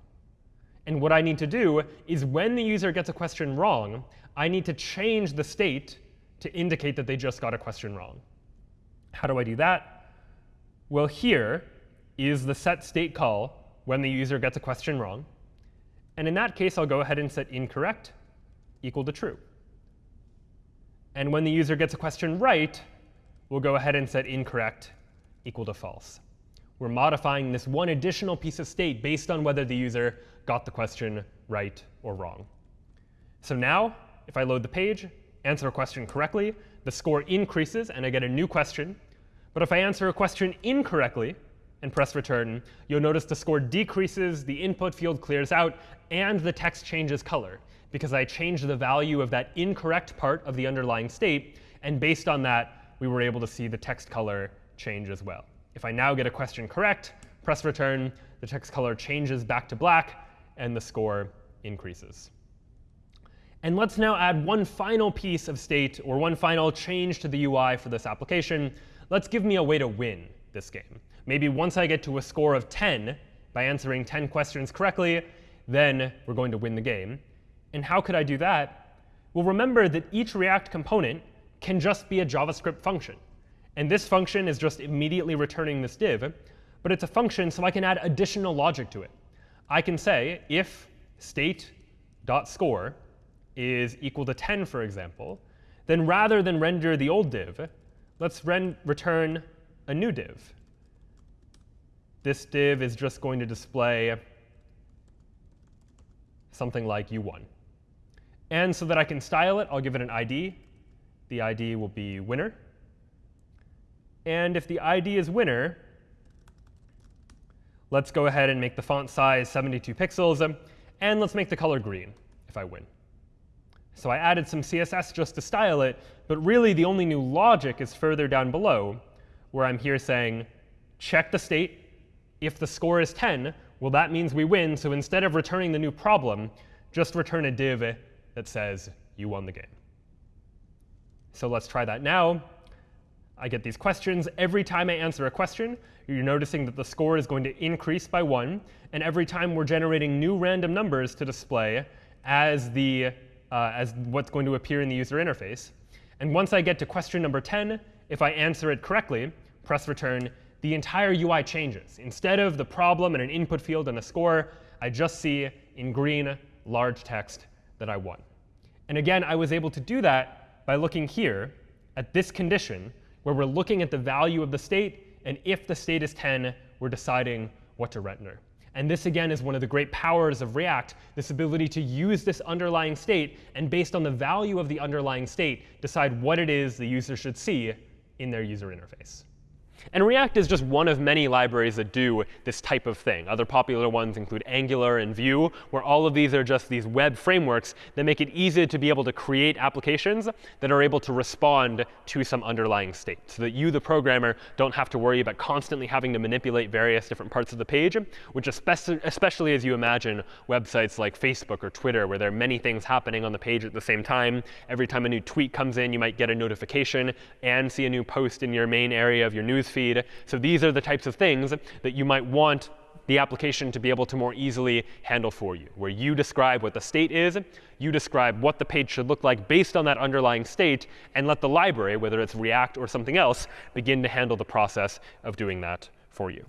And what I need to do is when the user gets a question wrong, I need to change the state to indicate that they just got a question wrong. How do I do that? Well, here is the set state call when the user gets a question wrong. And in that case, I'll go ahead and set incorrect equal to true. And when the user gets a question right, we'll go ahead and set incorrect equal to false. We're modifying this one additional piece of state based on whether the user got the question right or wrong. So now, if I load the page, answer a question correctly, the score increases, and I get a new question. But if I answer a question incorrectly and press return, you'll notice the score decreases, the input field clears out, and the text changes color, because I changed the value of that incorrect part of the underlying state. And based on that, we were able to see the text color change as well. If I now get a question correct, press return, the text color changes back to black, and the score increases. And let's now add one final piece of state, or one final change to the UI for this application. Let's give me a way to win this game. Maybe once I get to a score of 10 by answering 10 questions correctly, then we're going to win the game. And how could I do that? Well, remember that each React component can just be a JavaScript function. And this function is just immediately returning this div. But it's a function, so I can add additional logic to it. I can say if state.score is equal to 10, for example, then rather than render the old div, let's return a new div. This div is just going to display something like u1. And so that I can style it, I'll give it an ID. The ID will be winner. And if the ID is winner, let's go ahead and make the font size 72 pixels. Um, and let's make the color green if I win. So I added some CSS just to style it. But really, the only new logic is further down below, where I'm here saying, check the state. If the score is 10, well, that means we win. So instead of returning the new problem, just return a div that says you won the game. So let's try that now. I get these questions. Every time I answer a question, you're noticing that the score is going to increase by 1. And every time we're generating new random numbers to display as the uh, as what's going to appear in the user interface. And once I get to question number 10, if I answer it correctly, press return, the entire UI changes. Instead of the problem and an input field and a score, I just see in green large text that I won. And again, I was able to do that by looking here at this condition, where we're looking at the value of the state. And if the state is 10, we're deciding what to render. And this, again, is one of the great powers of React, this ability to use this underlying state and, based on the value of the underlying state, decide what it is the user should see in their user interface. And React is just one of many libraries that do this type of thing. Other popular ones include Angular and Vue, where all of these are just these web frameworks that make it easy to be able to create applications that are able to respond to some underlying state, so that you, the programmer, don't have to worry about constantly having to manipulate various different parts of the page, which especially, as you imagine websites like Facebook or Twitter, where there are many things happening on the page at the same time. Every time a new tweet comes in, you might get a notification and see a new post in your main area of your news feed. So these are the types of things that you might want the application to be able to more easily handle for you, where you describe what the state is, you describe what the page should look like based on that underlying state, and let the library, whether it's React or something else, begin to handle the process of doing that for you.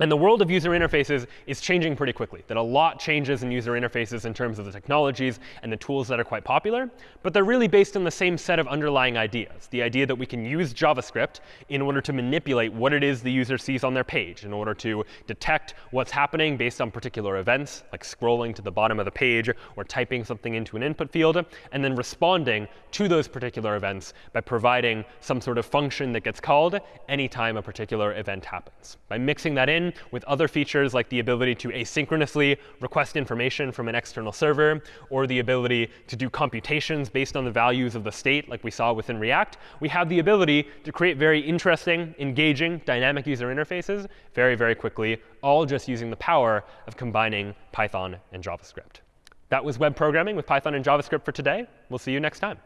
And the world of user interfaces is changing pretty quickly, that a lot changes in user interfaces in terms of the technologies and the tools that are quite popular. But they're really based on the same set of underlying ideas, the idea that we can use JavaScript in order to manipulate what it is the user sees on their page, in order to detect what's happening based on particular events, like scrolling to the bottom of the page or typing something into an input field, and then responding to those particular events by providing some sort of function that gets called anytime a particular event happens. By mixing that with other features like the ability to asynchronously request information from an external server, or the ability to do computations based on the values of the state, like we saw within React, we have the ability to create very interesting, engaging, dynamic user interfaces very, very quickly, all just using the power of combining Python and JavaScript. That was web programming with Python and JavaScript for today. We'll see you next time.